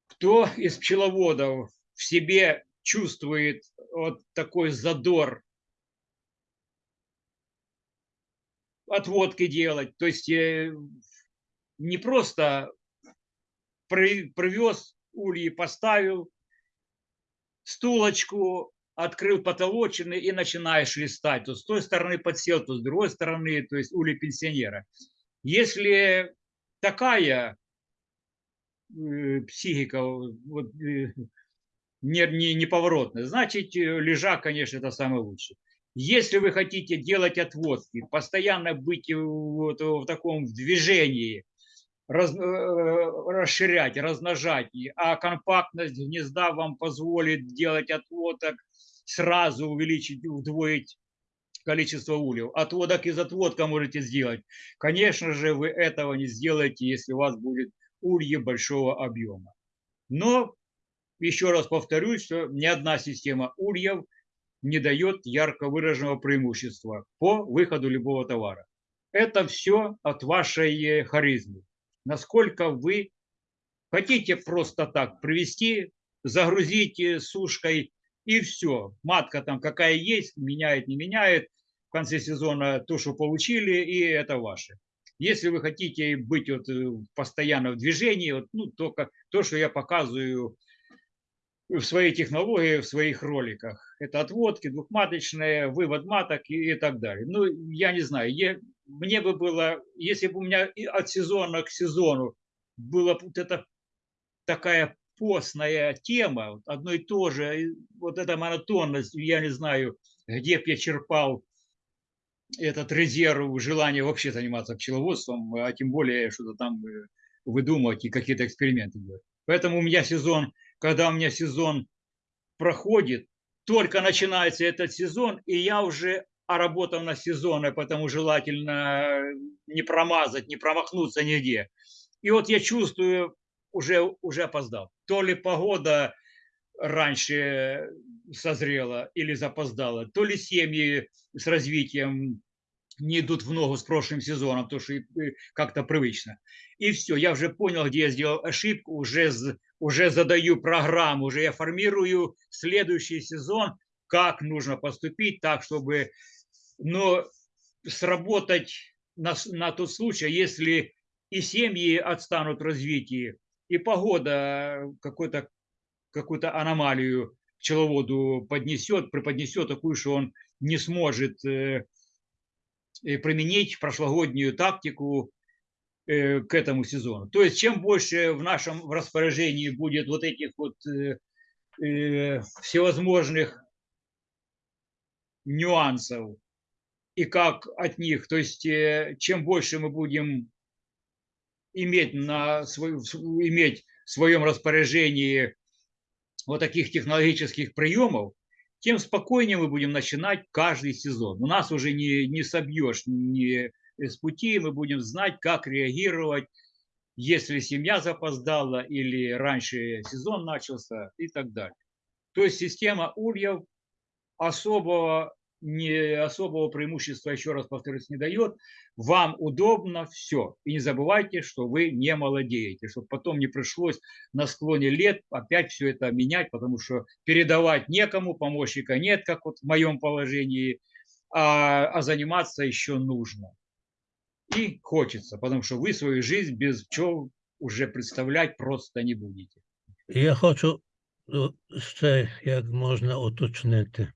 S1: Кто из пчеловодов в себе чувствует вот такой задор отводки делать, то есть э, не просто привез ульи, поставил стулочку, открыл потолочины и начинаешь листать. То с той стороны подсел, то с другой стороны, то есть ули пенсионера. Если такая э, психика вот, э, не, не, неповоротная, значит, э, лежак, конечно, это самое лучшее. Если вы хотите делать отводки, постоянно быть вот в таком движении, раз, расширять, размножать, а компактность гнезда вам позволит делать отводок сразу увеличить, удвоить количество ульев. Отводок из отводка можете сделать. Конечно же, вы этого не сделаете, если у вас будет ульи большого объема. Но еще раз повторюсь, что ни одна система ульев не дает ярко выраженного преимущества по выходу любого товара. Это все от вашей харизмы. Насколько вы Хотите просто так привести, загрузить э, сушкой и все. Матка там какая есть, меняет, не меняет. В конце сезона то, что получили, и это ваше. Если вы хотите быть вот э, постоянно в движении, вот, ну, только то, что я показываю в своей технологии, в своих роликах. Это отводки, двухматочные, вывод маток и, и так далее. Ну, я не знаю, я, мне бы было, если бы у меня от сезона к сезону была вот эта такая постная тема, одно и то же, вот эта монотонность, я не знаю, где бы я черпал этот резерв, желание вообще заниматься пчеловодством, а тем более что-то там э, выдумывать и какие-то эксперименты делать. Поэтому у меня сезон, когда у меня сезон проходит, только начинается этот сезон, и я уже оработал на сезоны, потому желательно не промазать, не промахнуться нигде. И вот я чувствую, уже, уже опоздал. То ли погода раньше созрела или запоздала, то ли семьи с развитием не идут в ногу с прошлым сезоном, то что как-то привычно. И все, я уже понял, где я сделал ошибку, уже, уже задаю программу, уже я формирую следующий сезон, как нужно поступить так, чтобы но сработать на, на тот случай, если и семьи отстанут в развитии, и погода какой-то какую-то аномалию пчеловоду поднесет, преподнесет такую, что он не сможет э, э, применить прошлогоднюю тактику э, к этому сезону. То есть чем больше в нашем распоряжении будет вот этих вот э, э, всевозможных нюансов и как от них, то есть э, чем больше мы будем иметь на иметь в своем распоряжении вот таких технологических приемов, тем спокойнее мы будем начинать каждый сезон. У нас уже не, не собьешь ни с пути, мы будем знать, как реагировать, если семья запоздала или раньше сезон начался и так далее. То есть система ульев особого, не, особого преимущества, еще раз повторюсь, не дает. Вам удобно все. И не забывайте, что вы не молодеете, чтобы потом не пришлось на склоне лет опять все это менять, потому что передавать некому, помощника нет, как вот в моем положении, а, а заниматься еще нужно. И хочется, потому что вы свою жизнь без пчел уже представлять просто не будете.
S2: Я хочу ще як можна уточнити.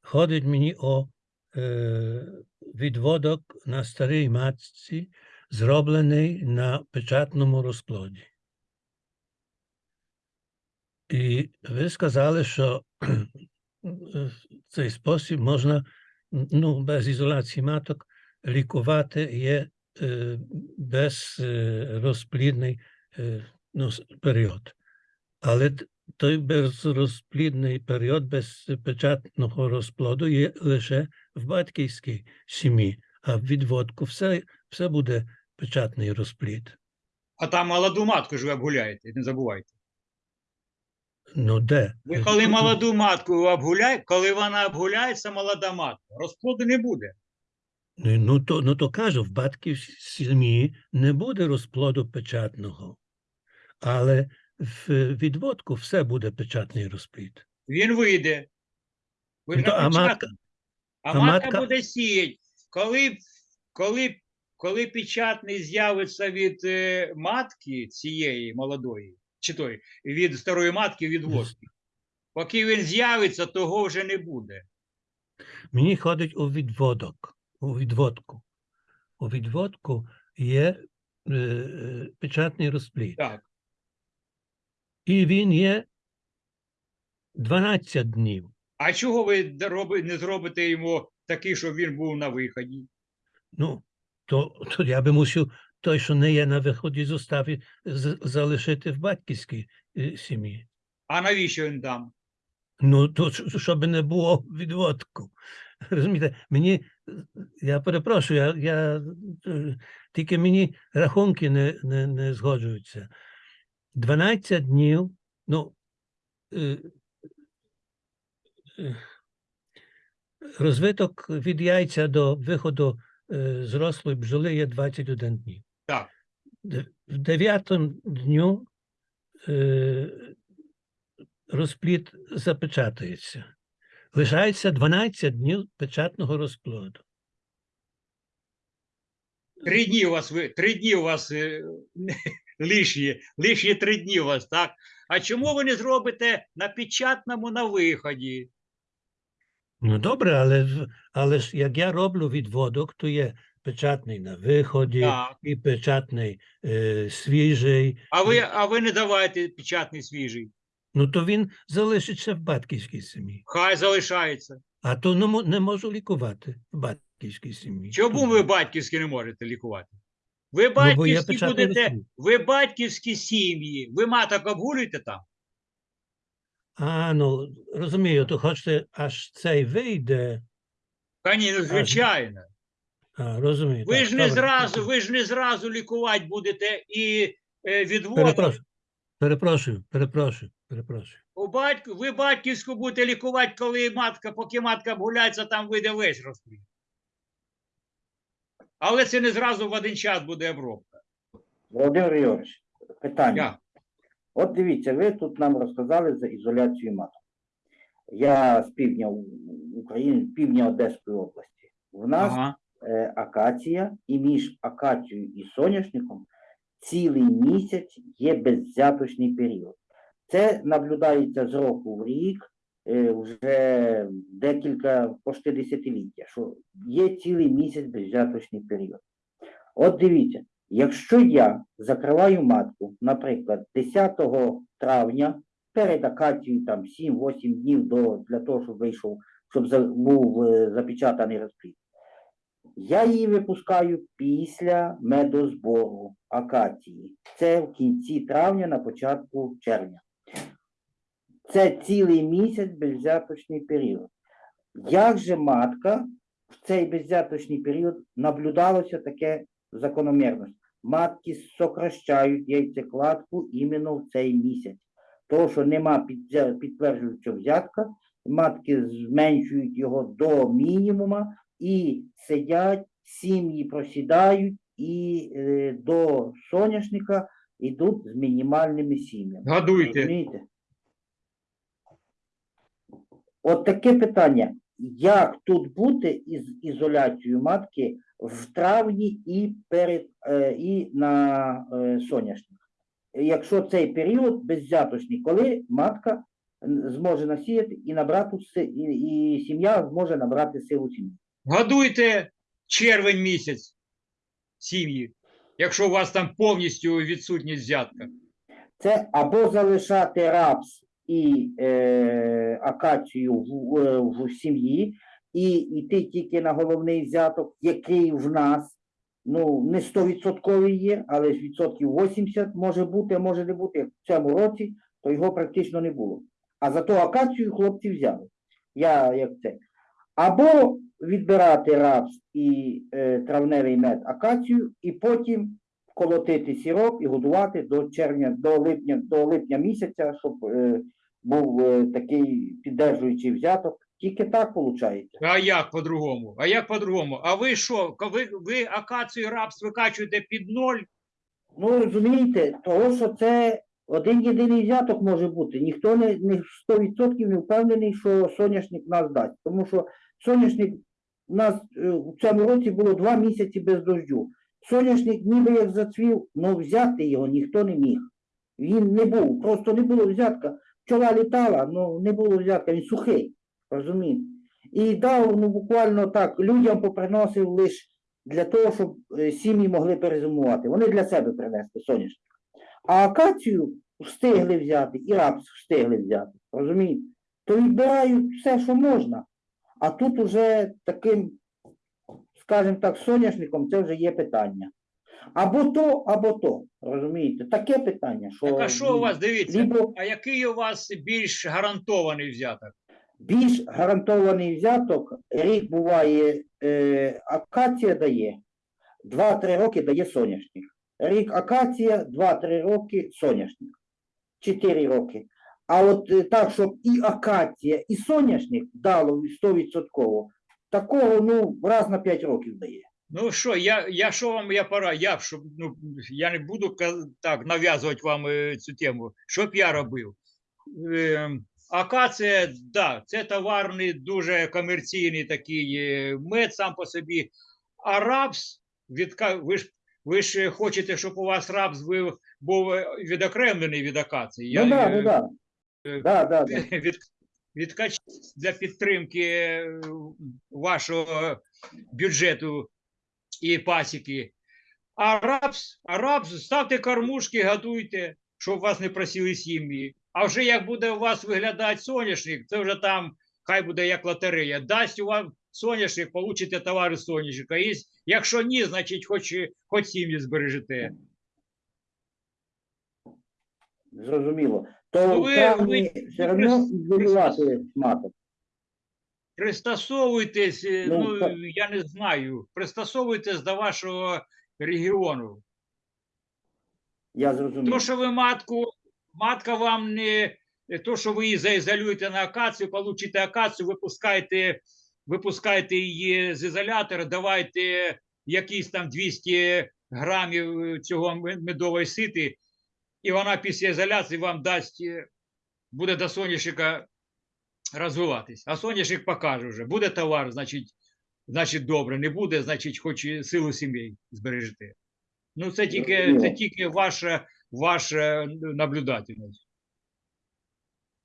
S2: Ходить мені о е, відводок на старій матці, зроблений на печатному розплоді. І ви сказали, що е, в цей спосіб можна ну, без ізоляції маток лікувати є е, безрозплідний е, ну, с- період. Але т- той безрозплідний період без печатного розплоду є лише в батьківській сім'ї, а в відводку все, все буде печатний розплід.
S1: А там молоду матку ж ви обгуляєте, не забувайте.
S2: Ну де?
S1: Ви коли молоду матку обгуляєте, коли вона обгуляється, молода матка, розплоду не буде.
S2: Ну, ну, то, ну то кажу, в батьківській сім'ї не буде розплоду печатного, але в відводку все буде печатний розплід.
S1: Він вийде. Ви
S2: Ну, а матка.
S1: А, матка,
S2: матка-
S1: буде сіяти. Коли, коли, коли печатний з'явиться від е, матки цієї молодої, чи той, від старої матки від водки, поки він з'явиться, того вже не буде.
S2: мені ходить у відводок, у відводку. У відводку є е, е, печатний розплід.
S1: Так.
S2: І він є 12 днів.
S1: А чого ви не зробите йому такий, щоб він був на виході?
S2: Ну, то, то я би мусив той, що не є на виході, зоставити, з- залишити в батьківській е, сім'ї.
S1: А навіщо він там?
S2: Ну, то щоб не було відводку. Розумієте, мені, я перепрошую, я, я, е, тільки мені рахунки не, не, не згоджуються. 12 днів, ну, е, розвиток від яйця до виходу е, зрослої бджоли є 21 днів.
S1: Так.
S2: В дев'ятому дню е, розплід запечатується. Лишається 12 днів печатного розплоду.
S1: Три дні у вас ви три дні у вас е, лишні, лишні три дні у вас, так? А чому ви не зробите на печатному на виході?
S2: Ну добре, але, але ж як я роблю відводок, то є печатний на виході
S1: Так.
S2: і печатний е, свіжий.
S1: А ви, а ви не давайте печатний свіжий.
S2: Ну то він залишиться в батьківській сім'ї.
S1: Хай залишається.
S2: А то не, не можу лікувати в батьківській сім'ї.
S1: Чому
S2: Тут
S1: ви батьківські не можете лікувати? Ви
S2: Ну,
S1: батьківські
S2: печатний
S1: будете, ви батьківські сім'ї, ви маток обгулюєте там?
S2: А, ну розумію, то хочете, аж цей вийде.
S1: Та ні, ну, звичайно.
S2: А, розумію.
S1: Ви
S2: так,
S1: ж не
S2: добре.
S1: зразу, ви ж не зразу лікувати будете і е, відводом.
S2: Перепрошую, перепрошую, перепрошую, перепрошую.
S1: У батьку, ви батьківську будете лікувати, коли матка, поки матка обгуляється, там вийде весь розплід. Але це не зразу в один час буде обробка.
S3: Володимир Григорович, питання.
S1: Я.
S3: От дивіться, ви тут нам розказали за ізоляцію маток. Я з півдня України, півдня Одеської області. В нас
S1: Ага.
S3: е, акація, і між акацією і соняшником цілий місяць є беззяточний період. Це наблюдається з року в рік, е, вже декілька почти десятиліття, що є цілий місяць беззяточний період. От дивіться, якщо я закриваю матку, наприклад, 10 травня перед акацією там 7-8 днів до, для того, щоб вийшов, щоб за- був е, запечатаний розплід. Я її випускаю після медозбору акації. Це в кінці травня, на початку червня. Це цілий місяць безвзяточний період. Як же матка в цей безвзяточний період наблюдалося таке закономірність? Матки сокращають яйцекладку іменно в цей місяць. Тому що нема підтверджуючого взятка, матки зменшують його до мінімума і сидять, сім'ї просідають і е, до соняшника йдуть з мінімальними сім'ями.
S1: Годуйте.
S3: Розумієте? От таке питання. Як тут бути із ізоляцією матки в травні і перед е, і на е, соняшник? Якщо цей період беззяточний, коли матка зможе насіяти і набрати і, і сім'я зможе набрати силу сім'ї.
S1: Годуйте червень місяць сім'ї, якщо у вас там повністю відсутність взятка.
S3: Це або залишати рапс і е, акацію в, е, в сім'ї, і йти тільки на головний взяток, який в нас ну, не 100% є, але ж відсотків 80 може бути, може не бути. Як в цьому році, то його практично не було. А зато акацію хлопці взяли. Я як це. Або відбирати рапс і е, травневий мед акацію, і потім колотити сироп і годувати до червня, до липня, до липня місяця, щоб е, був е, такий піддержуючий взяток. Тільки так виходить.
S1: А як по-другому? А як по-другому? А ви що? Ви, ви акацію рапс викачуєте під ноль?
S3: Ну розумієте, того, що це один єдиний взяток може бути. Ніхто не, не 100% не впевнений, що соняшник нас дасть. Тому що соняшник у нас е, в цьому році було два місяці без дождю. Соняшник ніби як зацвів, але взяти його ніхто не міг. Він не був, просто не було взятка. Пчола літала, але не було взятка, він сухий. Розумієте? І дав ну, буквально так, людям поприносив лише для того, щоб е, сім'ї могли перезимувати. Вони для себе принесли соняшник. А акацію встигли взяти, і рапс встигли взяти. Розумієте? То відбирають все, що можна. А тут уже таким, скажімо так, соняшником це вже є питання. Або то, або то. Розумієте? Таке питання, що
S1: Так а що у вас, дивіться,
S3: либо
S1: а який у вас більш гарантований взяток?
S3: більш гарантований взяток, рік буває, е, акація дає, 2-3 роки дає соняшник. Рік акація, 2-3 роки соняшник. 4 роки. А от е, так, щоб і акація, і соняшник дало 100%, такого ну, раз на 5 років дає.
S1: Ну що, я, я що вам я пора, я, щоб, ну, я не буду так нав'язувати вам е, цю тему. Що б я робив? Е, акація, да, це товарний, дуже комерційний такий е, мед сам по собі. А рапс, відка... ви, ж, ви ж хочете, щоб у вас рапс був, е, відокремлений від акації.
S3: Ну да, ну да. Да, да, да. [LAUGHS]
S1: від, відкач для підтримки е, вашого бюджету і пасіки. А рапс, а рапс, ставте кормушки, годуйте, щоб вас не просили сім'ї. А вже як буде у вас виглядати соняшник, це вже там хай буде як лотерея. Дасть у вас соняшник, получите товари соняшника. І Якщо ні, значить хоч, хоч сім'ї збережете.
S3: Зрозуміло. То
S1: Ну, ви- ви-
S3: все одно ізолювати маток.
S1: Пристосовуйтесь, е,
S3: Ну,
S1: ну, я не знаю, пристосовуйтесь до вашого регіону.
S3: Я зрозумів.
S1: То, що ви матку, матка вам не то, що ви її заізолюєте на акацію, получите акацію, випускаєте, випускаєте її з ізолятора, давайте якісь там 200 грамів е, цього медової сити, і вона після ізоляції вам дасть, е, буде до соняшника розвиватись. А соняшник покаже вже. Буде товар, значить, значить добре. Не буде, значить, хоч і силу сімей збережете. Ну, це тільки, це тільки ваша, ваша наблюдательність.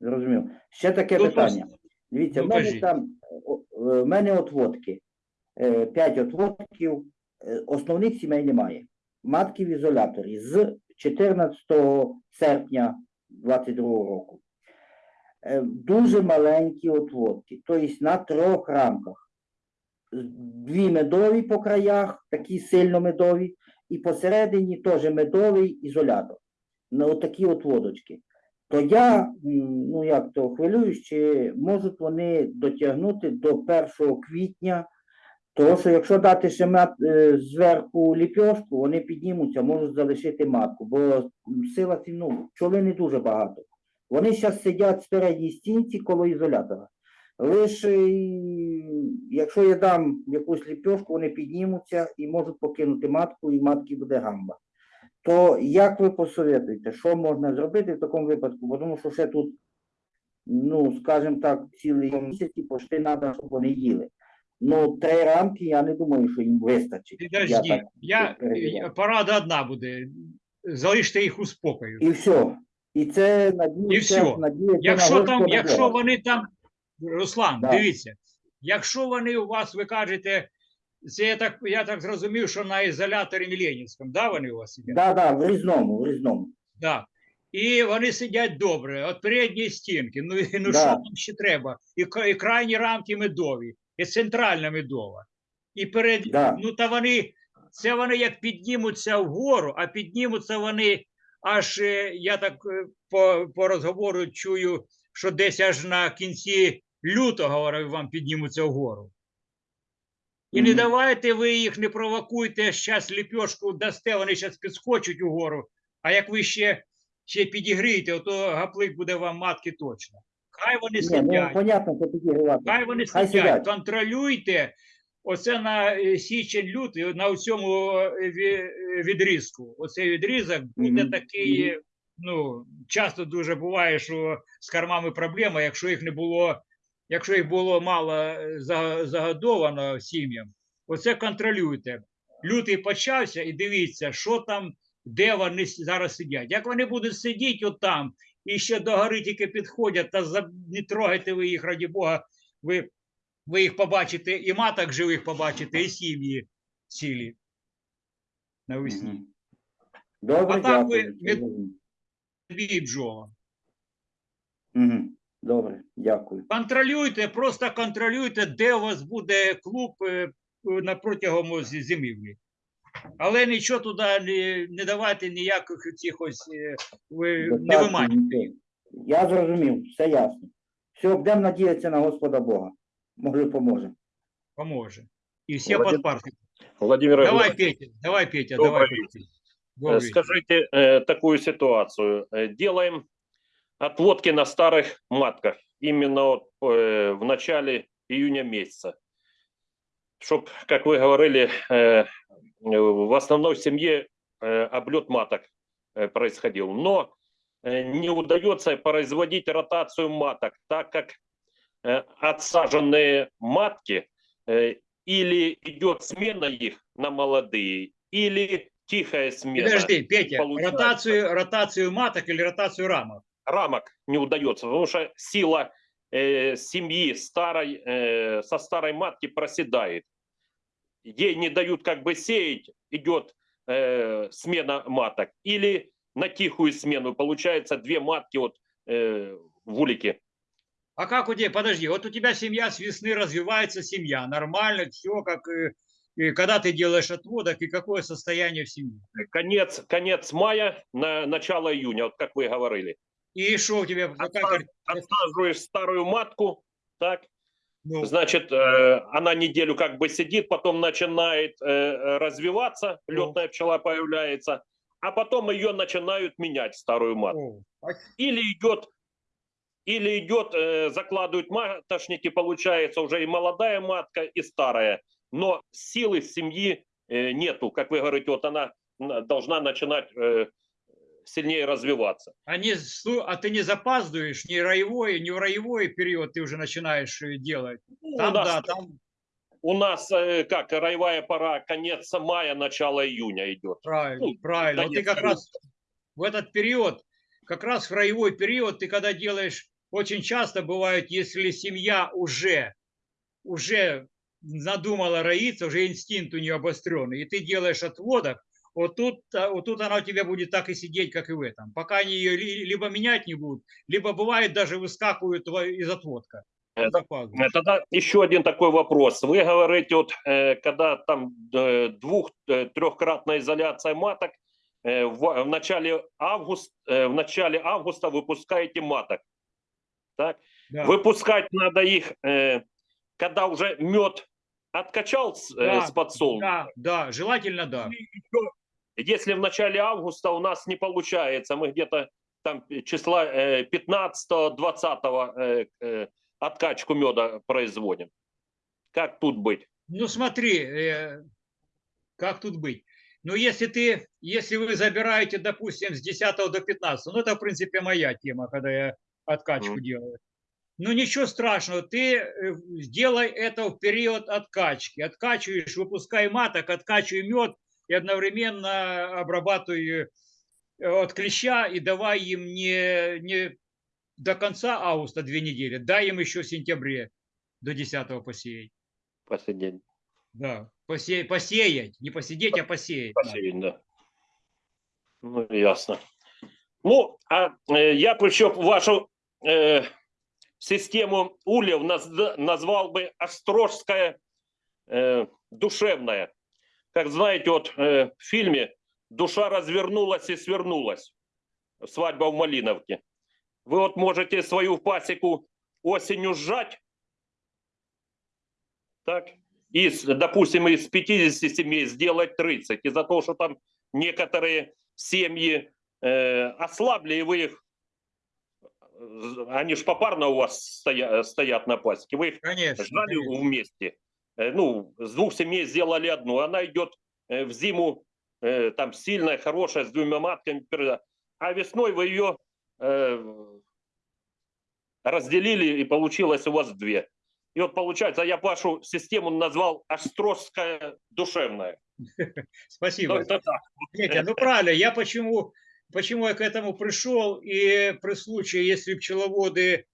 S3: Зрозумів. Ще таке
S1: Тут
S3: питання. Дивіться,
S1: ну,
S3: в мене
S1: кажіть.
S3: там е, в мене отводки. Е, П'ять отводків. Основних сімей немає. Матки в ізоляторі з 14 серпня 22 року. Е, Дуже маленькі отводки, тобто на трьох рамках. Дві медові по краях, такі сильно медові, і посередині теж медовий ізолятор. На отакі отводочки то я, ну як то хвилююсь, чи можуть вони дотягнути до 1 квітня, тому що якщо дати ще зверху ліпьошку, вони піднімуться, можуть залишити матку, бо сила ну, пчоли не дуже багато. Вони зараз сидять в передній стінці коло ізолятора. Лише якщо я дам якусь ліпьошку, вони піднімуться і можуть покинути матку, і матки буде гамба то як ви посоветуєте, що можна зробити в такому випадку? Бо Тому що ще тут, ну, скажімо так, цілий місяць і пошти треба, щоб вони їли. Ну, три рамки, я не думаю, що їм вистачить. Так
S1: я, я, порада одна буде. Залиште їх у спокою.
S3: І все. І це надія,
S1: І всьо.
S3: надія
S1: Якщо там, якщо вони там, Руслан,
S3: Да.
S1: дивіться, якщо вони у вас, ви кажете, це я так, я так зрозумів, що на ізоляторі Міленівському, да, вони у вас сидять?
S3: Так, да, в різному, в різному.
S1: Да. І вони сидять добре, от передньої стінки. Ну, ну
S3: Да.
S1: що там ще треба? І, і крайні рамки медові, і центральна медова. І перед,
S3: Да.
S1: ну та вони, це вони як піднімуться вгору, а піднімуться вони аж, е, я так е, по, по розговору чую, що десь аж на кінці лютого говорю, вам піднімуться вгору. І не давайте ви їх, не провокуйте, зараз ліпьошку дасте, вони зараз підскочать угору. А як ви ще, ще підігрієте, то гаплик буде вам матки точно. Хай вони
S3: ну,
S1: сидять,
S3: понятно,
S1: хай вони
S3: хай
S1: сидять,
S3: сидять.
S1: контролюйте. Оце на е, січень лютий, на цьому е, е, відрізку. Оцей відрізок буде такий. Ну, часто дуже буває, що з кормами проблема, якщо їх не було, якщо їх було мало загодовано сім'ям, оце контролюйте. Лютий почався і дивіться, що там, де вони зараз сидять. Як вони будуть сидіти отам і ще до гори тільки підходять, та за- не трогайте ви їх, раді Бога, ви, ви їх побачите, і маток живих побачите, і сім'ї цілі навесні.
S3: Добре,
S1: А ви
S3: дякую.
S1: від- Дві бджола.
S3: Добре, дякую.
S1: Контролюйте, просто контролюйте, де у вас буде клуб е, на протягом зимівлі. Але нічого туди не, не давайте ніяких цих ось е, ви не
S3: Достатньо,
S1: виманюйте.
S3: нічого. Я зрозумів, все ясно. Все, будемо надіятися на Господа Бога. Може, поможе.
S1: Поможе. І всі
S4: Владимир-
S1: подпарки.
S4: Владимир
S1: Давай,
S4: Иванович,
S1: Петя, давай, Петя,
S4: Добрый
S1: давай.
S4: вечер.
S1: Петя.
S4: э,
S1: Добрый вечер.
S4: скажите э, такую ситуацию. Э, Делаем отводки на старых матках именно вот, э, в начале июня месяца. чтобы, как вы говорили, э, в основной семье э, облет маток э, происходил. Но э, не удается производить ротацию маток, так как э, отсаженные матки э, или идет смена их на молодые, или тихая смена.
S1: Подожди, Петя,
S4: получается.
S1: ротацию, ротацию маток или ротацию рамок?
S4: рамок не удается, потому что сила э, семьи старой, э, со старой матки проседает. Ей не дают как бы сеять, идет э, смена маток. Или на тихую смену, получается две матки вот, э, в улике.
S1: А как у тебя, подожди, вот у тебя семья с весны развивается, семья, нормально, все как и, и когда ты делаешь отводок и какое состояние в семье.
S4: Конец, конец мая, на начало июня, вот как вы говорили.
S1: И что у тебя,
S4: Отсаживаешь старую матку, так,
S1: ну,
S4: Значит, э, она неделю как бы сидит, потом начинает э, развиваться,
S1: Ну.
S4: летная пчела появляется, а потом ее начинают менять, старую матку. Или идет, или идет, э, закладывают маточники, получается уже и молодая матка, и старая. Но силы семьи э, нету, как вы говорите, вот она должна начинать э, сильнее развиваться.
S1: они, слу- а ты не запаздываешь ни роевой, ни в роевой период ты уже начинаешь э, делать.
S4: Ну,
S1: Там,
S4: у нас,
S1: да, там
S4: у нас э, как роевая пора, конец мая, начало июня идет.
S1: правильно,
S4: Ну,
S1: правильно. Вот ты как
S4: июня.
S1: раз в этот период, как раз в роевой период, ты когда делаешь, очень часто бывает, если семья уже, уже надумала роиться, уже инстинкт у нее обостренный, и ты делаешь отводок, вот тут, а, вот тут она у тебя будет так и сидеть, как и в этом. Пока они ее ли- либо менять не будут, либо бывает даже выскакивают из отводка.
S4: Э, Тогда еще один такой вопрос. Вы говорите, вот, э, когда там э, двух-трехкратная изоляция маток, в, в начале августа, в начале августа выпускаете маток. Так?
S1: Да.
S4: Выпускать надо их, когда уже мед откачал
S1: Да,
S4: с подсолнуха.
S1: Да, да, желательно да.
S4: Еще, Если в начале августа у нас не получается, мы где-то там числа э, 15-20 э, э, откачку меда производим. Как тут быть?
S1: Ну смотри, э, как тут быть? Ну если ты, если вы забираете, допустим, с 10 до 15, ну это в принципе моя тема, когда я откачку
S4: Мгм.
S1: делаю. Ну ничего страшного, ты э, сделай это в период откачки. Откачиваешь, выпускай маток, откачивай мед и одновременно обрабатывай э, от клеща и давай им не, не до конца августа две недели, дай им еще в сентябре до 10 посеять.
S4: Посидеть.
S1: Да, посе- посеять, не посидеть, а посеять. да.
S4: Посидеть, да. Ну, ясно. Ну, а э, я еще вашу э, систему ульев наз- назвал бы острожская э, душевная. Как знаете, вот э, в фильме «Душа развернулась и свернулась. Свадьба в Малиновке». Вы вот можете свою пасеку осенью сжать, так, и, с- допустим, из 50 семей сделать 30. Из-за того, что там некоторые семьи э, ослабли, и вы их, э, они ж попарно у вас стоя- стоят на пасеке, вы их
S1: Конечно.
S4: ждали
S1: конечно.
S4: вместе. Э, Ну, с двух семей сделали одну. Она идет э, в зиму э, там сильная, хорошая, с двумя матками. А весной вы ее разделили, и получилось у вас две. И вот получается, я вашу систему назвал острожская душевная. [LAUGHS]
S1: Спасибо.
S4: Это так.
S1: Петя, ну правильно, я почему, почему я к этому пришел, и при случае, если пчеловоды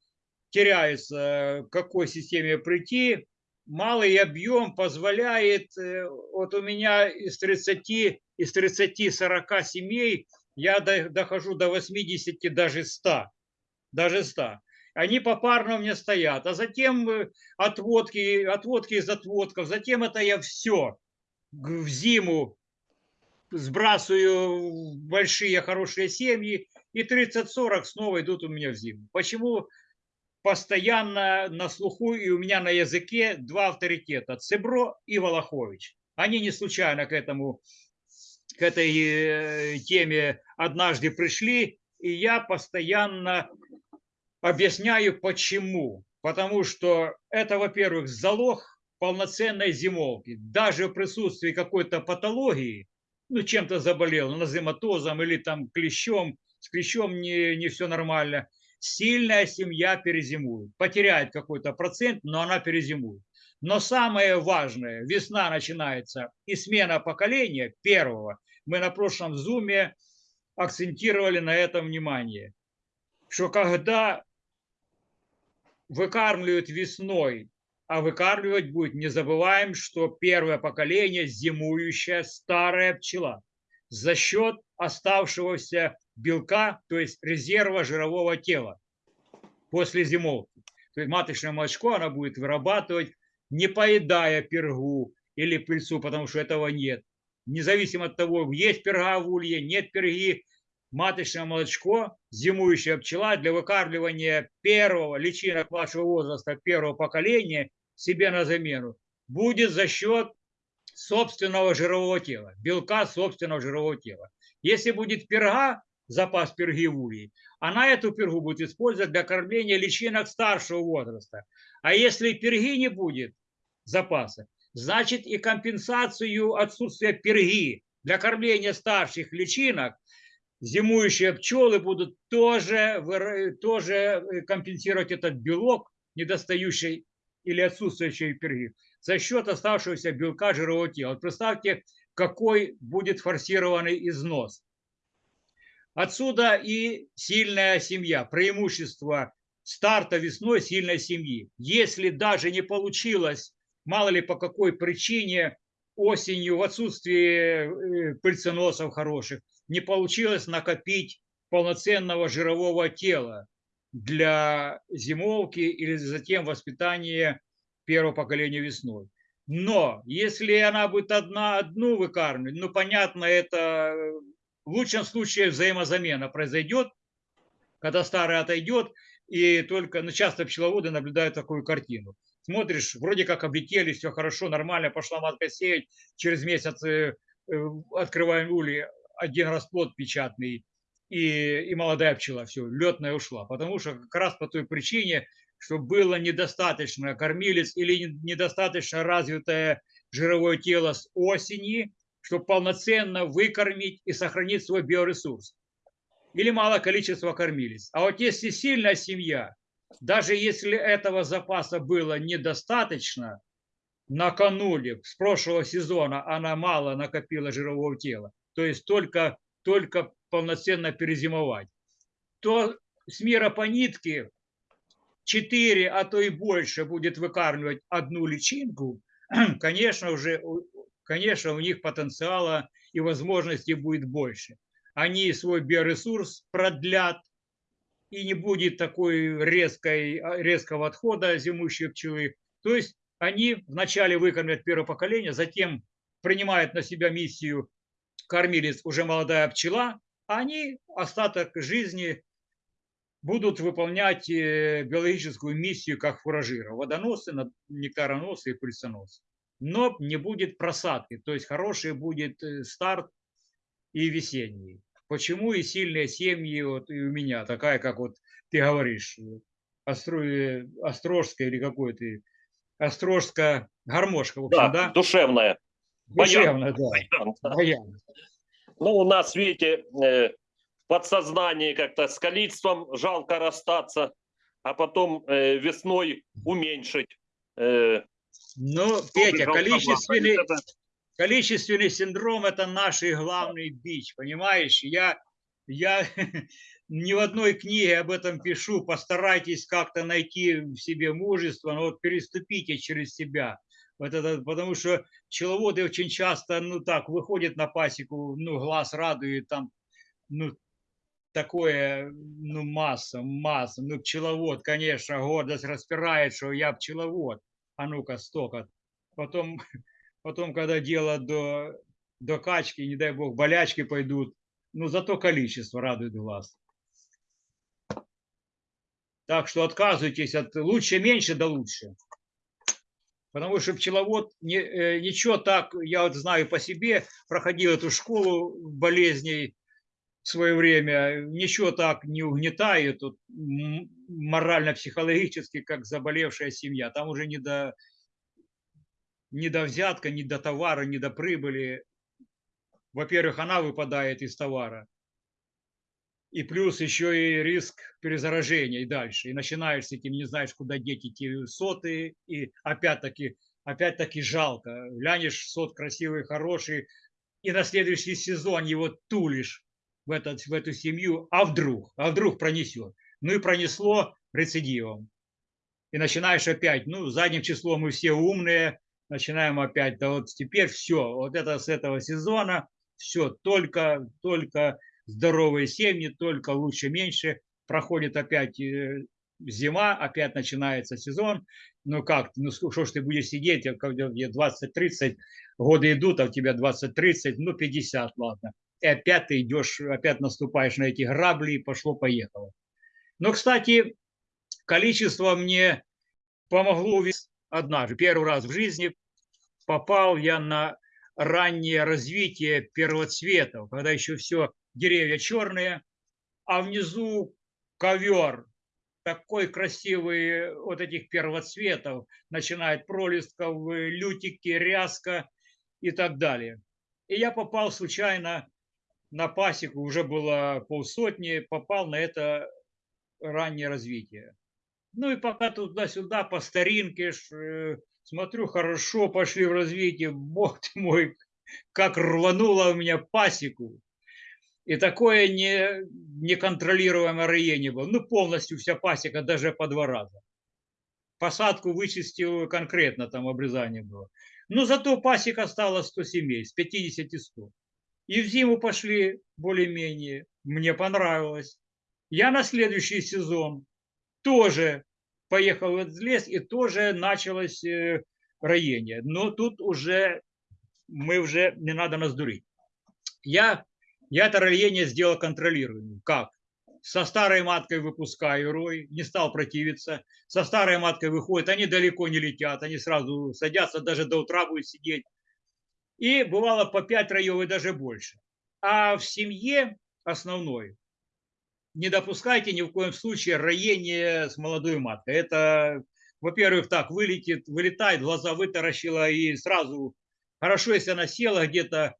S1: теряются, к какой системе прийти, малый объем позволяет, э, вот у меня из 30, из 30-40 семей я до- дохожу до 80, даже 100, даже 100. Они попарно у меня стоят, а затем э, отводки, отводки из отводков, затем это я все в зиму сбрасываю большие хорошие семьи, и 30-40 снова идут у меня в зиму. Почему постоянно на слуху и у меня на языке два авторитета – Цебро и Волохович. Они не случайно к этому, к этой э, теме однажды пришли, и я постоянно объясняю, почему. Потому что это, во-первых, залог полноценной зимовки. Даже в присутствии какой-то патологии, ну, чем-то заболел, назематозом или там клещом, с клещом не, не все нормально, сильная семья перезимует. Потеряет какой-то процент, но она перезимует. Но самое важное, весна начинается и смена поколения первого. Мы на прошлом зуме акцентировали на этом внимание, что когда выкармливают весной, а выкармливать будет, не забываем, что первое поколение зимующая старая пчела за счет оставшегося белка, то есть резерва жирового тела после зимовки. То есть маточное молочко она будет вырабатывать, не поедая пергу или пыльцу, потому что этого нет. Независимо от того, есть перга в улье, нет перги, маточное молочко, зимующая пчела для выкармливания первого личинок вашего возраста, первого поколения себе на замену, будет за счет собственного жирового тела, белка собственного жирового тела. Если будет перга, запас перги в улье, она эту пергу будет использовать для кормления личинок старшего возраста. А если перги не будет запаса, значит и компенсацию отсутствия перги для кормления старших личинок зимующие пчелы будут тоже, тоже э, компенсировать этот белок, недостающий или отсутствующий перги, за счет оставшегося белка жирового тела. Вот представьте, какой будет форсированный износ. Отсюда и сильная семья, преимущество старта весной сильной семьи. Если даже не получилось, мало ли по какой причине, осенью в отсутствии э, пыльценосов хороших, не получилось накопить полноценного жирового тела для зимовки или затем воспитания первого поколения весной. Но если она будет одна одну выкармливать, ну понятно, это в лучшем случае взаимозамена произойдет, когда старый отойдет, и только, ну, часто пчеловоды наблюдают такую картину. Смотришь, вроде как облетели, все хорошо, нормально, пошла матка сеять, через месяц э, э, открываем ули, один расплод печатный, и, и молодая пчела, все, летная ушла. Потому что как раз по той причине, что было недостаточно кормилец или недостаточно развитое жировое тело с осени, чтобы полноценно выкормить и сохранить свой биоресурс. Или мало количества кормилец. А вот если сильная семья, даже если этого запаса было недостаточно, накануне, с прошлого сезона она мало накопила жирового тела, то есть только, только полноценно перезимовать, то с мира по нитке 4, а то и больше будет выкармливать одну личинку, [CLEARS THROAT] конечно, уже, конечно, у них потенциала и возможностей будет больше. Они свой биоресурс продлят, и не будет такой резкой, резкого отхода зимующей пчелы. То есть они вначале выкормят первое поколение, затем принимают на себя миссию кормилец уже молодая пчела, а они остаток жизни будут выполнять э, биологическую миссию как фуражира, водоносы, нектароносы и пыльценосы. Но не будет просадки, то есть хороший будет э, старт и весенний. Почему и сильные семьи, вот и у меня, такая, как вот ты говоришь, Остро... Острожская или какой ты, Острожская гармошка, в общем,
S4: Да,
S1: да?
S4: душевная.
S1: Душевно, да. Баян.
S4: Ну, у нас, видите, э, в подсознании как-то с количеством жалко расстаться, а потом э, весной уменьшить.
S1: Ну, Петя, количественный, количественный синдром – это наш главный бич, понимаешь? Я, я [LAUGHS] ни в одной книге об этом пишу, постарайтесь как-то найти в себе мужество, но вот переступите через себя. Вот это, потому что пчеловоды очень часто, ну так, выходят на пасеку, ну, глаз радует, там, ну, такое, ну, масса, масса. Ну, пчеловод, конечно, гордость распирает, что я пчеловод. А ну-ка, столько. Потом, [LAUGHS] потом, когда дело до, до качки, не дай бог, болячки пойдут, ну, зато количество радует глаз. Так что отказывайтесь от лучше, меньше, да лучше. Потому что пчеловод, не, э, ничего так, я вот знаю по себе, проходил эту школу болезней в свое время, ничего так не угнетает вот, морально-психологически, как заболевшая семья. Там уже не до, ни до взятка, ни до товара, ни до прибыли. Во-первых, она выпадает из товара. И плюс еще и риск перезаражения и дальше. И начинаешь с этим, не знаешь, куда деть эти соты. И опять-таки, опять-таки жалко. Глянешь, сот красивый, хороший, и на следующий сезон его тулишь в, этот, в эту семью, а вдруг, а вдруг пронесет. Ну и пронесло рецидивом. И начинаешь опять, ну, задним числом мы все умные, начинаем опять, да вот теперь все, вот это с этого сезона, все, только, только здоровые семьи, только лучше, меньше, проходит опять э, зима, опять начинается сезон, ну как, ну что ж ты будешь сидеть, когда 20-30 годы идут, а у тебя 20-30, ну 50, ладно. И опять ты идешь, опять наступаешь на эти грабли, и пошло-поехало. Но, кстати, количество мне помогло однажды. Первый раз в жизни попал я на раннее развитие первоцветов, когда еще все деревья черные, а внизу ковер такой красивый вот этих первоцветов, начинает пролистков, лютики, ряска и так далее. И я попал случайно на пасеку, уже было полсотни, попал на это раннее развитие. Ну и пока туда-сюда по старинке, э, смотрю, хорошо пошли в развитие, бог ты мой, как рвануло у меня пасеку. И такое не, неконтролируемое роение было. Ну, полностью вся пасека, даже по два раза. Посадку вычистил конкретно, там обрезание было. Но зато пасека стала 100 семей, с 50 и 100. И в зиму пошли более-менее. Мне понравилось. Я на следующий сезон тоже поехал в этот лес, и тоже началось э, роение. Но тут уже мы уже не надо нас дурить. Я я это роение сделал контролируемым. Как? Со старой маткой выпускаю рой, не стал противиться. Со старой маткой выходит, они далеко не летят, они сразу садятся, даже до утра будут сидеть. И бывало по 5 роев и даже больше. А в семье основной не допускайте ни в коем случае роение с молодой маткой. Это, во-первых, так, вылетит, вылетает, глаза вытаращила и сразу, хорошо, если она села где-то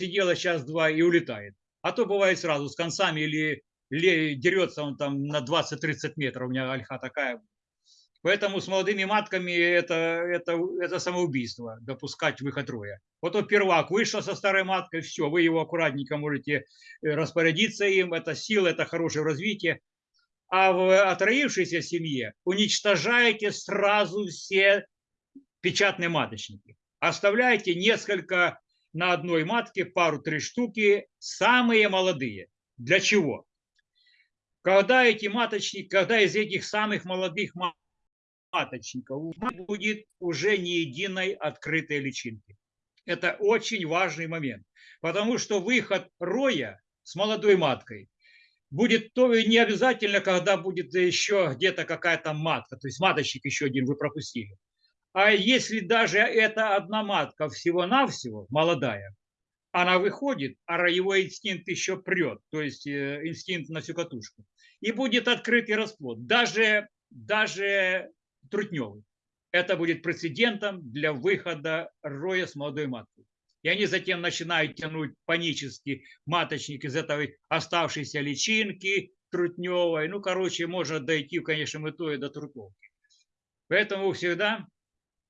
S1: сидела час-два и улетает. А то бывает сразу с концами или, или дерется он там на 20-30 метров. У меня альха такая. Поэтому с молодыми матками это, это, это самоубийство, допускать выход роя. Вот он первак вышел со старой маткой, все, вы его аккуратненько можете э, распорядиться им, это сила, это хорошее развитие. А в отроившейся семье уничтожаете сразу все печатные маточники. Оставляете несколько на одной матке пару-три штуки, самые молодые. Для чего? Когда эти маточники, когда из этих самых молодых маточников будет уже не единой открытой личинки. Это очень важный момент, потому что выход роя с молодой маткой будет то не обязательно, когда будет еще где-то какая-то матка, то есть маточник еще один вы пропустили. А если даже эта одна матка всего-навсего, молодая, она выходит, а роевой инстинкт еще прет, то есть э, инстинкт на всю катушку, и будет открытый расплод, даже, даже трутневый. Это будет прецедентом для выхода роя с молодой маткой. И они затем начинают тянуть панически маточник из этой оставшейся личинки трутневой. Ну, короче, может дойти в конечном итоге до трутовки. Поэтому всегда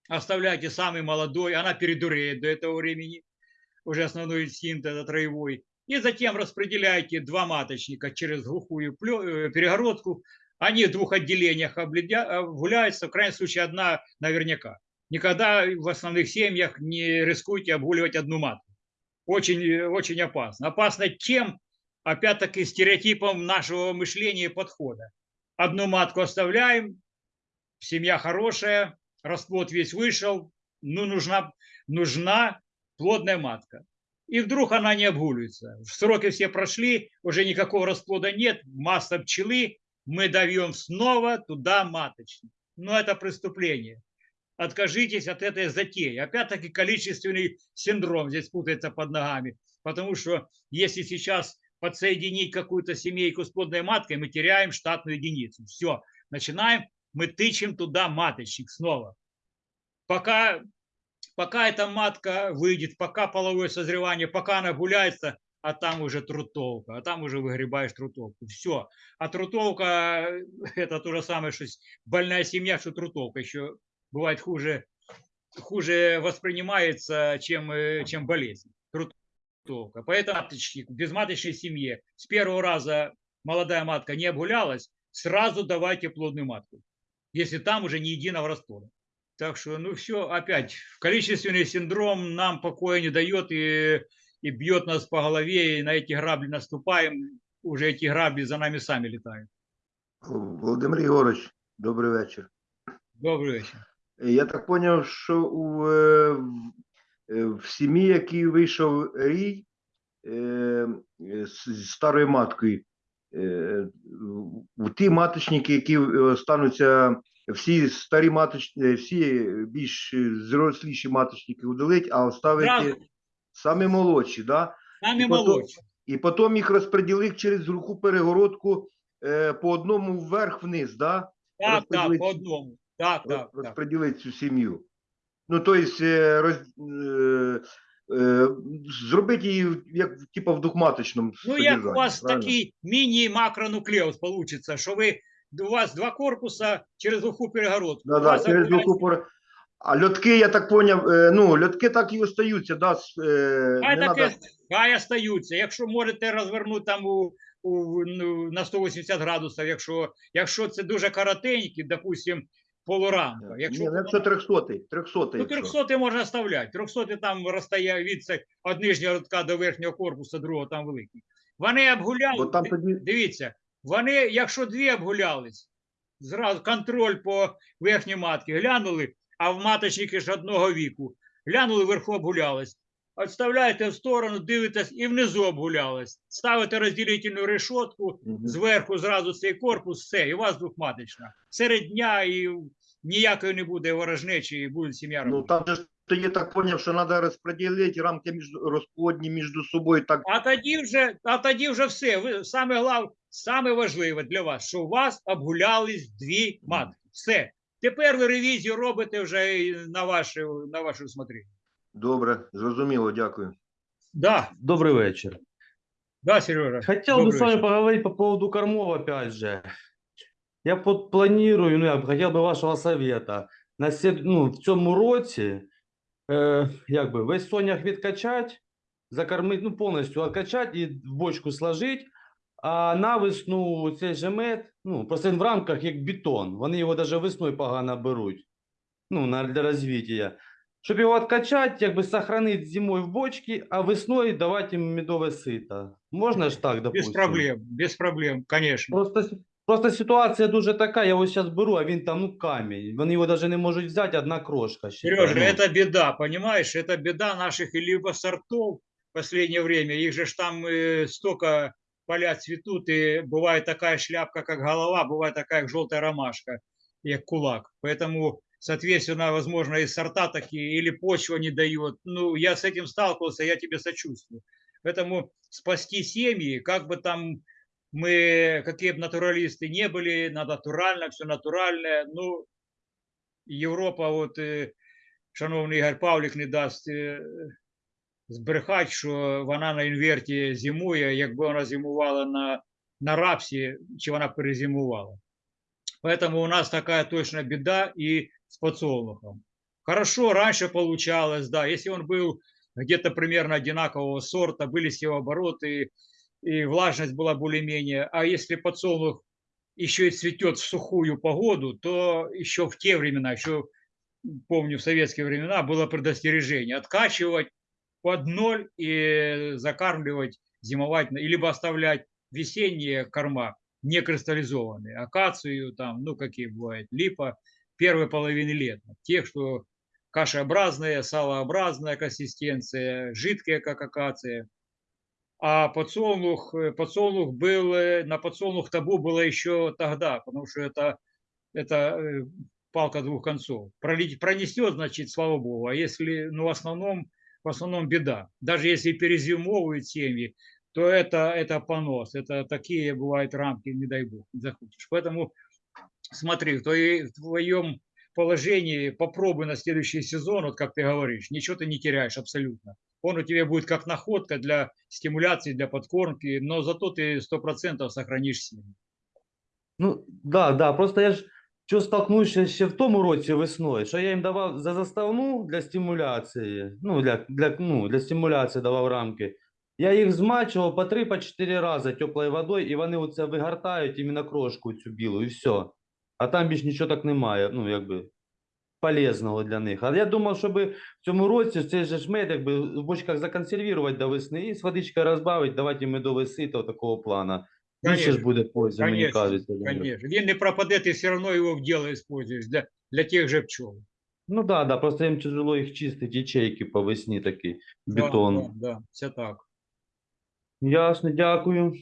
S1: оставляйте самый молодой, она передуреет до этого времени, уже основной инстинкт это троевой, и затем распределяйте два маточника через глухую э, перегородку, они в двух отделениях гуляются, в крайнем случае одна наверняка. Никогда в основных семьях не рискуйте обгуливать одну матку. Очень, очень опасно. Опасно тем, опять-таки, стереотипом нашего мышления и подхода. Одну матку оставляем, семья хорошая, расплод весь вышел, ну, нужна, нужна плодная матка. И вдруг она не обгуливается. Сроки все прошли, уже никакого расплода нет, масса пчелы, мы даем снова туда маточник. Но это преступление. Откажитесь от этой затеи. Опять-таки количественный синдром здесь путается под ногами. Потому что если сейчас подсоединить какую-то семейку с плодной маткой, мы теряем штатную единицу. Все, начинаем мы тычем туда маточник снова. Пока пока эта матка выйдет, пока половое созревание, пока она гуляется, а там уже трутовка, а там уже выгребаешь трутовку. Все. А трутовка [LAUGHS] это то же самое, что больная семья, что трутовка. Еще бывает хуже, хуже воспринимается, чем, э, чем болезнь. Трутовка. Поэтому маточки в безматочной семье с первого раза молодая матка не обгулялась, сразу давайте плодную матку, если там уже не единого раствора. Так что, ну все, опять, количественный синдром нам покоя не дает и, и бьет нас по голове, и на эти грабли наступаем, уже эти грабли за нами сами летают.
S5: Володимир Єгорович, добрий вечір.
S1: Добрый вечер.
S5: Я так зрозумів, що у, е, в- е, в сім'ї, який вийшов рій е, е, з з старою маткою, е, у ті маточники, які остануться, всі старі маточники, всі більш зросліші маточники удалить, а оставити
S1: Зразу.
S5: самі молодші, да?
S1: Сами
S5: И потом-
S1: молодшие.
S5: і потім їх розподілив через глуху перегородку е, по одному вверх-вниз, да?
S1: Так, так, по одному. Так,
S5: роз-
S1: так, так.
S5: цю сім'ю. Ну, тобто, е, роз, е, е, зробити її як типу в двохматочному
S1: Ну, як у вас
S5: правильно?
S1: такий міні-макронуклеус получится, що ви, у вас два корпуса через глуху перегородку.
S5: Да, да, через глуху пор- А льотки, я так поняв, е, ну, льотки так і остаються, да, е,
S1: Хай
S5: не
S1: так
S5: надо,
S1: хай остаються. Якщо можете розвернути там у, у, ну, на 180 градусів, якщо, якщо це дуже коротенький, допустим, полурамка. Якщо,
S5: Ні, ну, якщо 300, 300,
S1: ну,
S5: якщо.
S1: 300 можна оставляти. 300 там розстоя від це- від нижнього рядка до верхнього корпусу, другого там великий. Вони обгуляли.
S5: Бо там тоді,
S1: Дивіться, вони, якщо дві обгулялись, зразу контроль по верхній матці глянули, а в маточники ж одного віку. Глянули, вверху обгулялись. Відставляєте в сторону, дивитесь і внизу обгулялись. Ставите розділительну решетку, зверху зразу цей корпус, все, і у вас двохматочна. Серед дня і ніякої не буде ворожнечі, і буде сім'я
S5: ну, там же ж то я так поняв, що треба розподілити рамки між, розплодні між собою так,
S1: А тоді вже, а тоді вже все. Ви саме глав, саме важливе для вас, що у вас обгулялись дві матки. Все. Тепер ви ревізію робите вже і на ваше на ваше усмотрення.
S5: добре, зрозуміло, дякую.
S1: Да,
S6: Добрый вечер.
S1: да, Сережа.
S6: Хотел бы
S1: добрый
S6: с вами
S1: вечер.
S6: поговорить по поводу кормов опять же. Я вот планирую, ну я б хотел бы вашего совета. На сед- ну, в цьому році, е, як би, весь сонях відкачать, закормити, ну повністю відкачать і в бочку сложить, а на весну цей же мед, ну, просто він в рамках як бетон. Вони його навіть весною погано беруть. Ну, на, для розвиття. Щоб його відкачати, якби сохранити зимою в бочці, а весною давати їм медове сито. Можна ж так,
S1: Без
S6: допустим?
S1: проблем, без проблем, конечно.
S6: Просто, с- просто ситуація дуже така, я ось зараз беру, а він там, ну, камінь. Вони його навіть не можуть взяти, одна крошка. ще.
S1: Сережа,
S6: Ну,
S1: это беда, понимаешь? Это беда наших либо сортов в последнее время. Их же ж там э, столько поля цветут, и бывает такая шляпка, как голова, бывает такая, как желтая ромашка, как кулак. Поэтому, соответственно, возможно, и сорта такие, или почва не дает. Ну, я с этим сталкивался, я тебе сочувствую. Поэтому спасти семьи, как бы там мы, какие бы натуралисты не были, на натурально, все натуральное. Ну, Європа, от е, шановний Ігор Павлік не дасть е, збрехати, що вона на інверті зимує, якби вона зимувала на, на рапсі, чи вона перезимувала. Поэтому у нас такая точно беда и с подсолнухом. Хорошо, раньше получалось, да, если он был где-то примерно одинакового сорта, были севообороты, и влажность была более-менее, а если подсолнух еще и цветет в сухую погоду, то еще в те времена, еще помню, в советские времена было предостережение откачивать под ноль и закармливать, зимовать, на- либо оставлять весенние корма не кристаллизованные, акацию там, ну какие бывают, липа первой половины лета, тех, что кашеобразная, салообразная консистенция, жидкая, как акация, а подсолнух, подсолнух был, на подсолнух табу было еще тогда, потому что это, это э, палка двух концов. Пролить, пронесет, значит, слава богу, а если, ну, в основном, в основном беда. Даже если перезимовывают семьи, то это, это понос, это такие бывают рамки, не дай бог, не захочешь. Поэтому смотри, в, твоей- в твоем положении, попробуй на следующий сезон, вот как ты говоришь, ничего ты не теряешь абсолютно. Он у тебя будет как находка для стимуляции, для подкормки, но зато ты 100% сохранишь силу.
S6: Ну, да, да, просто я ж що столкнувся ще в тому році весною, що я їм давав за заставну для стимуляції, ну, для, для, ну, для стимуляції давав рамки. Я їх змачував по 3-4 рази теплою водою, і вони оце вигортають іменно крошку цю білу, і все. А там більш нічого так немає, ну, якби, полезного для них. А я думав, щоб в цьому році цей же ж мед, якби, в бочках законсервувати до весни і з водичкою розбавити, давати їм медовий сито такого плана. Більше ж
S1: Конечно,
S6: буде пользы, мені
S1: Конечно,
S6: кажеться.
S1: конечно. Він не пропаде, ти все равно его в дело используешь для, для тех же пчел.
S6: Ну да, да, просто їм тяжело їх чистити, ячейки по весні такі, бетон.
S1: Да, да, да, все так.
S6: Ясно, дякую.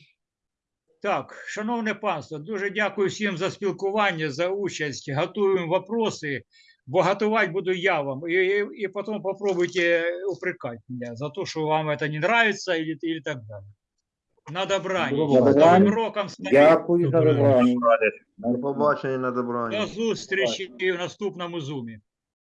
S1: Так, шановне панство, дуже дякую всім за спілкування, за участь. Готуємо вопроси, бо готувати буду я вам. І, і, і потім попробуйте упрекати мене за те, що вам це не нравится или, или так далі. На добраніч.
S6: До
S1: З
S3: побачення.
S1: Новим роком старий.
S3: Дякую за
S2: Добре.
S3: добраніч.
S5: До побачення на добраніч.
S1: До зустрічі в наступному зумі.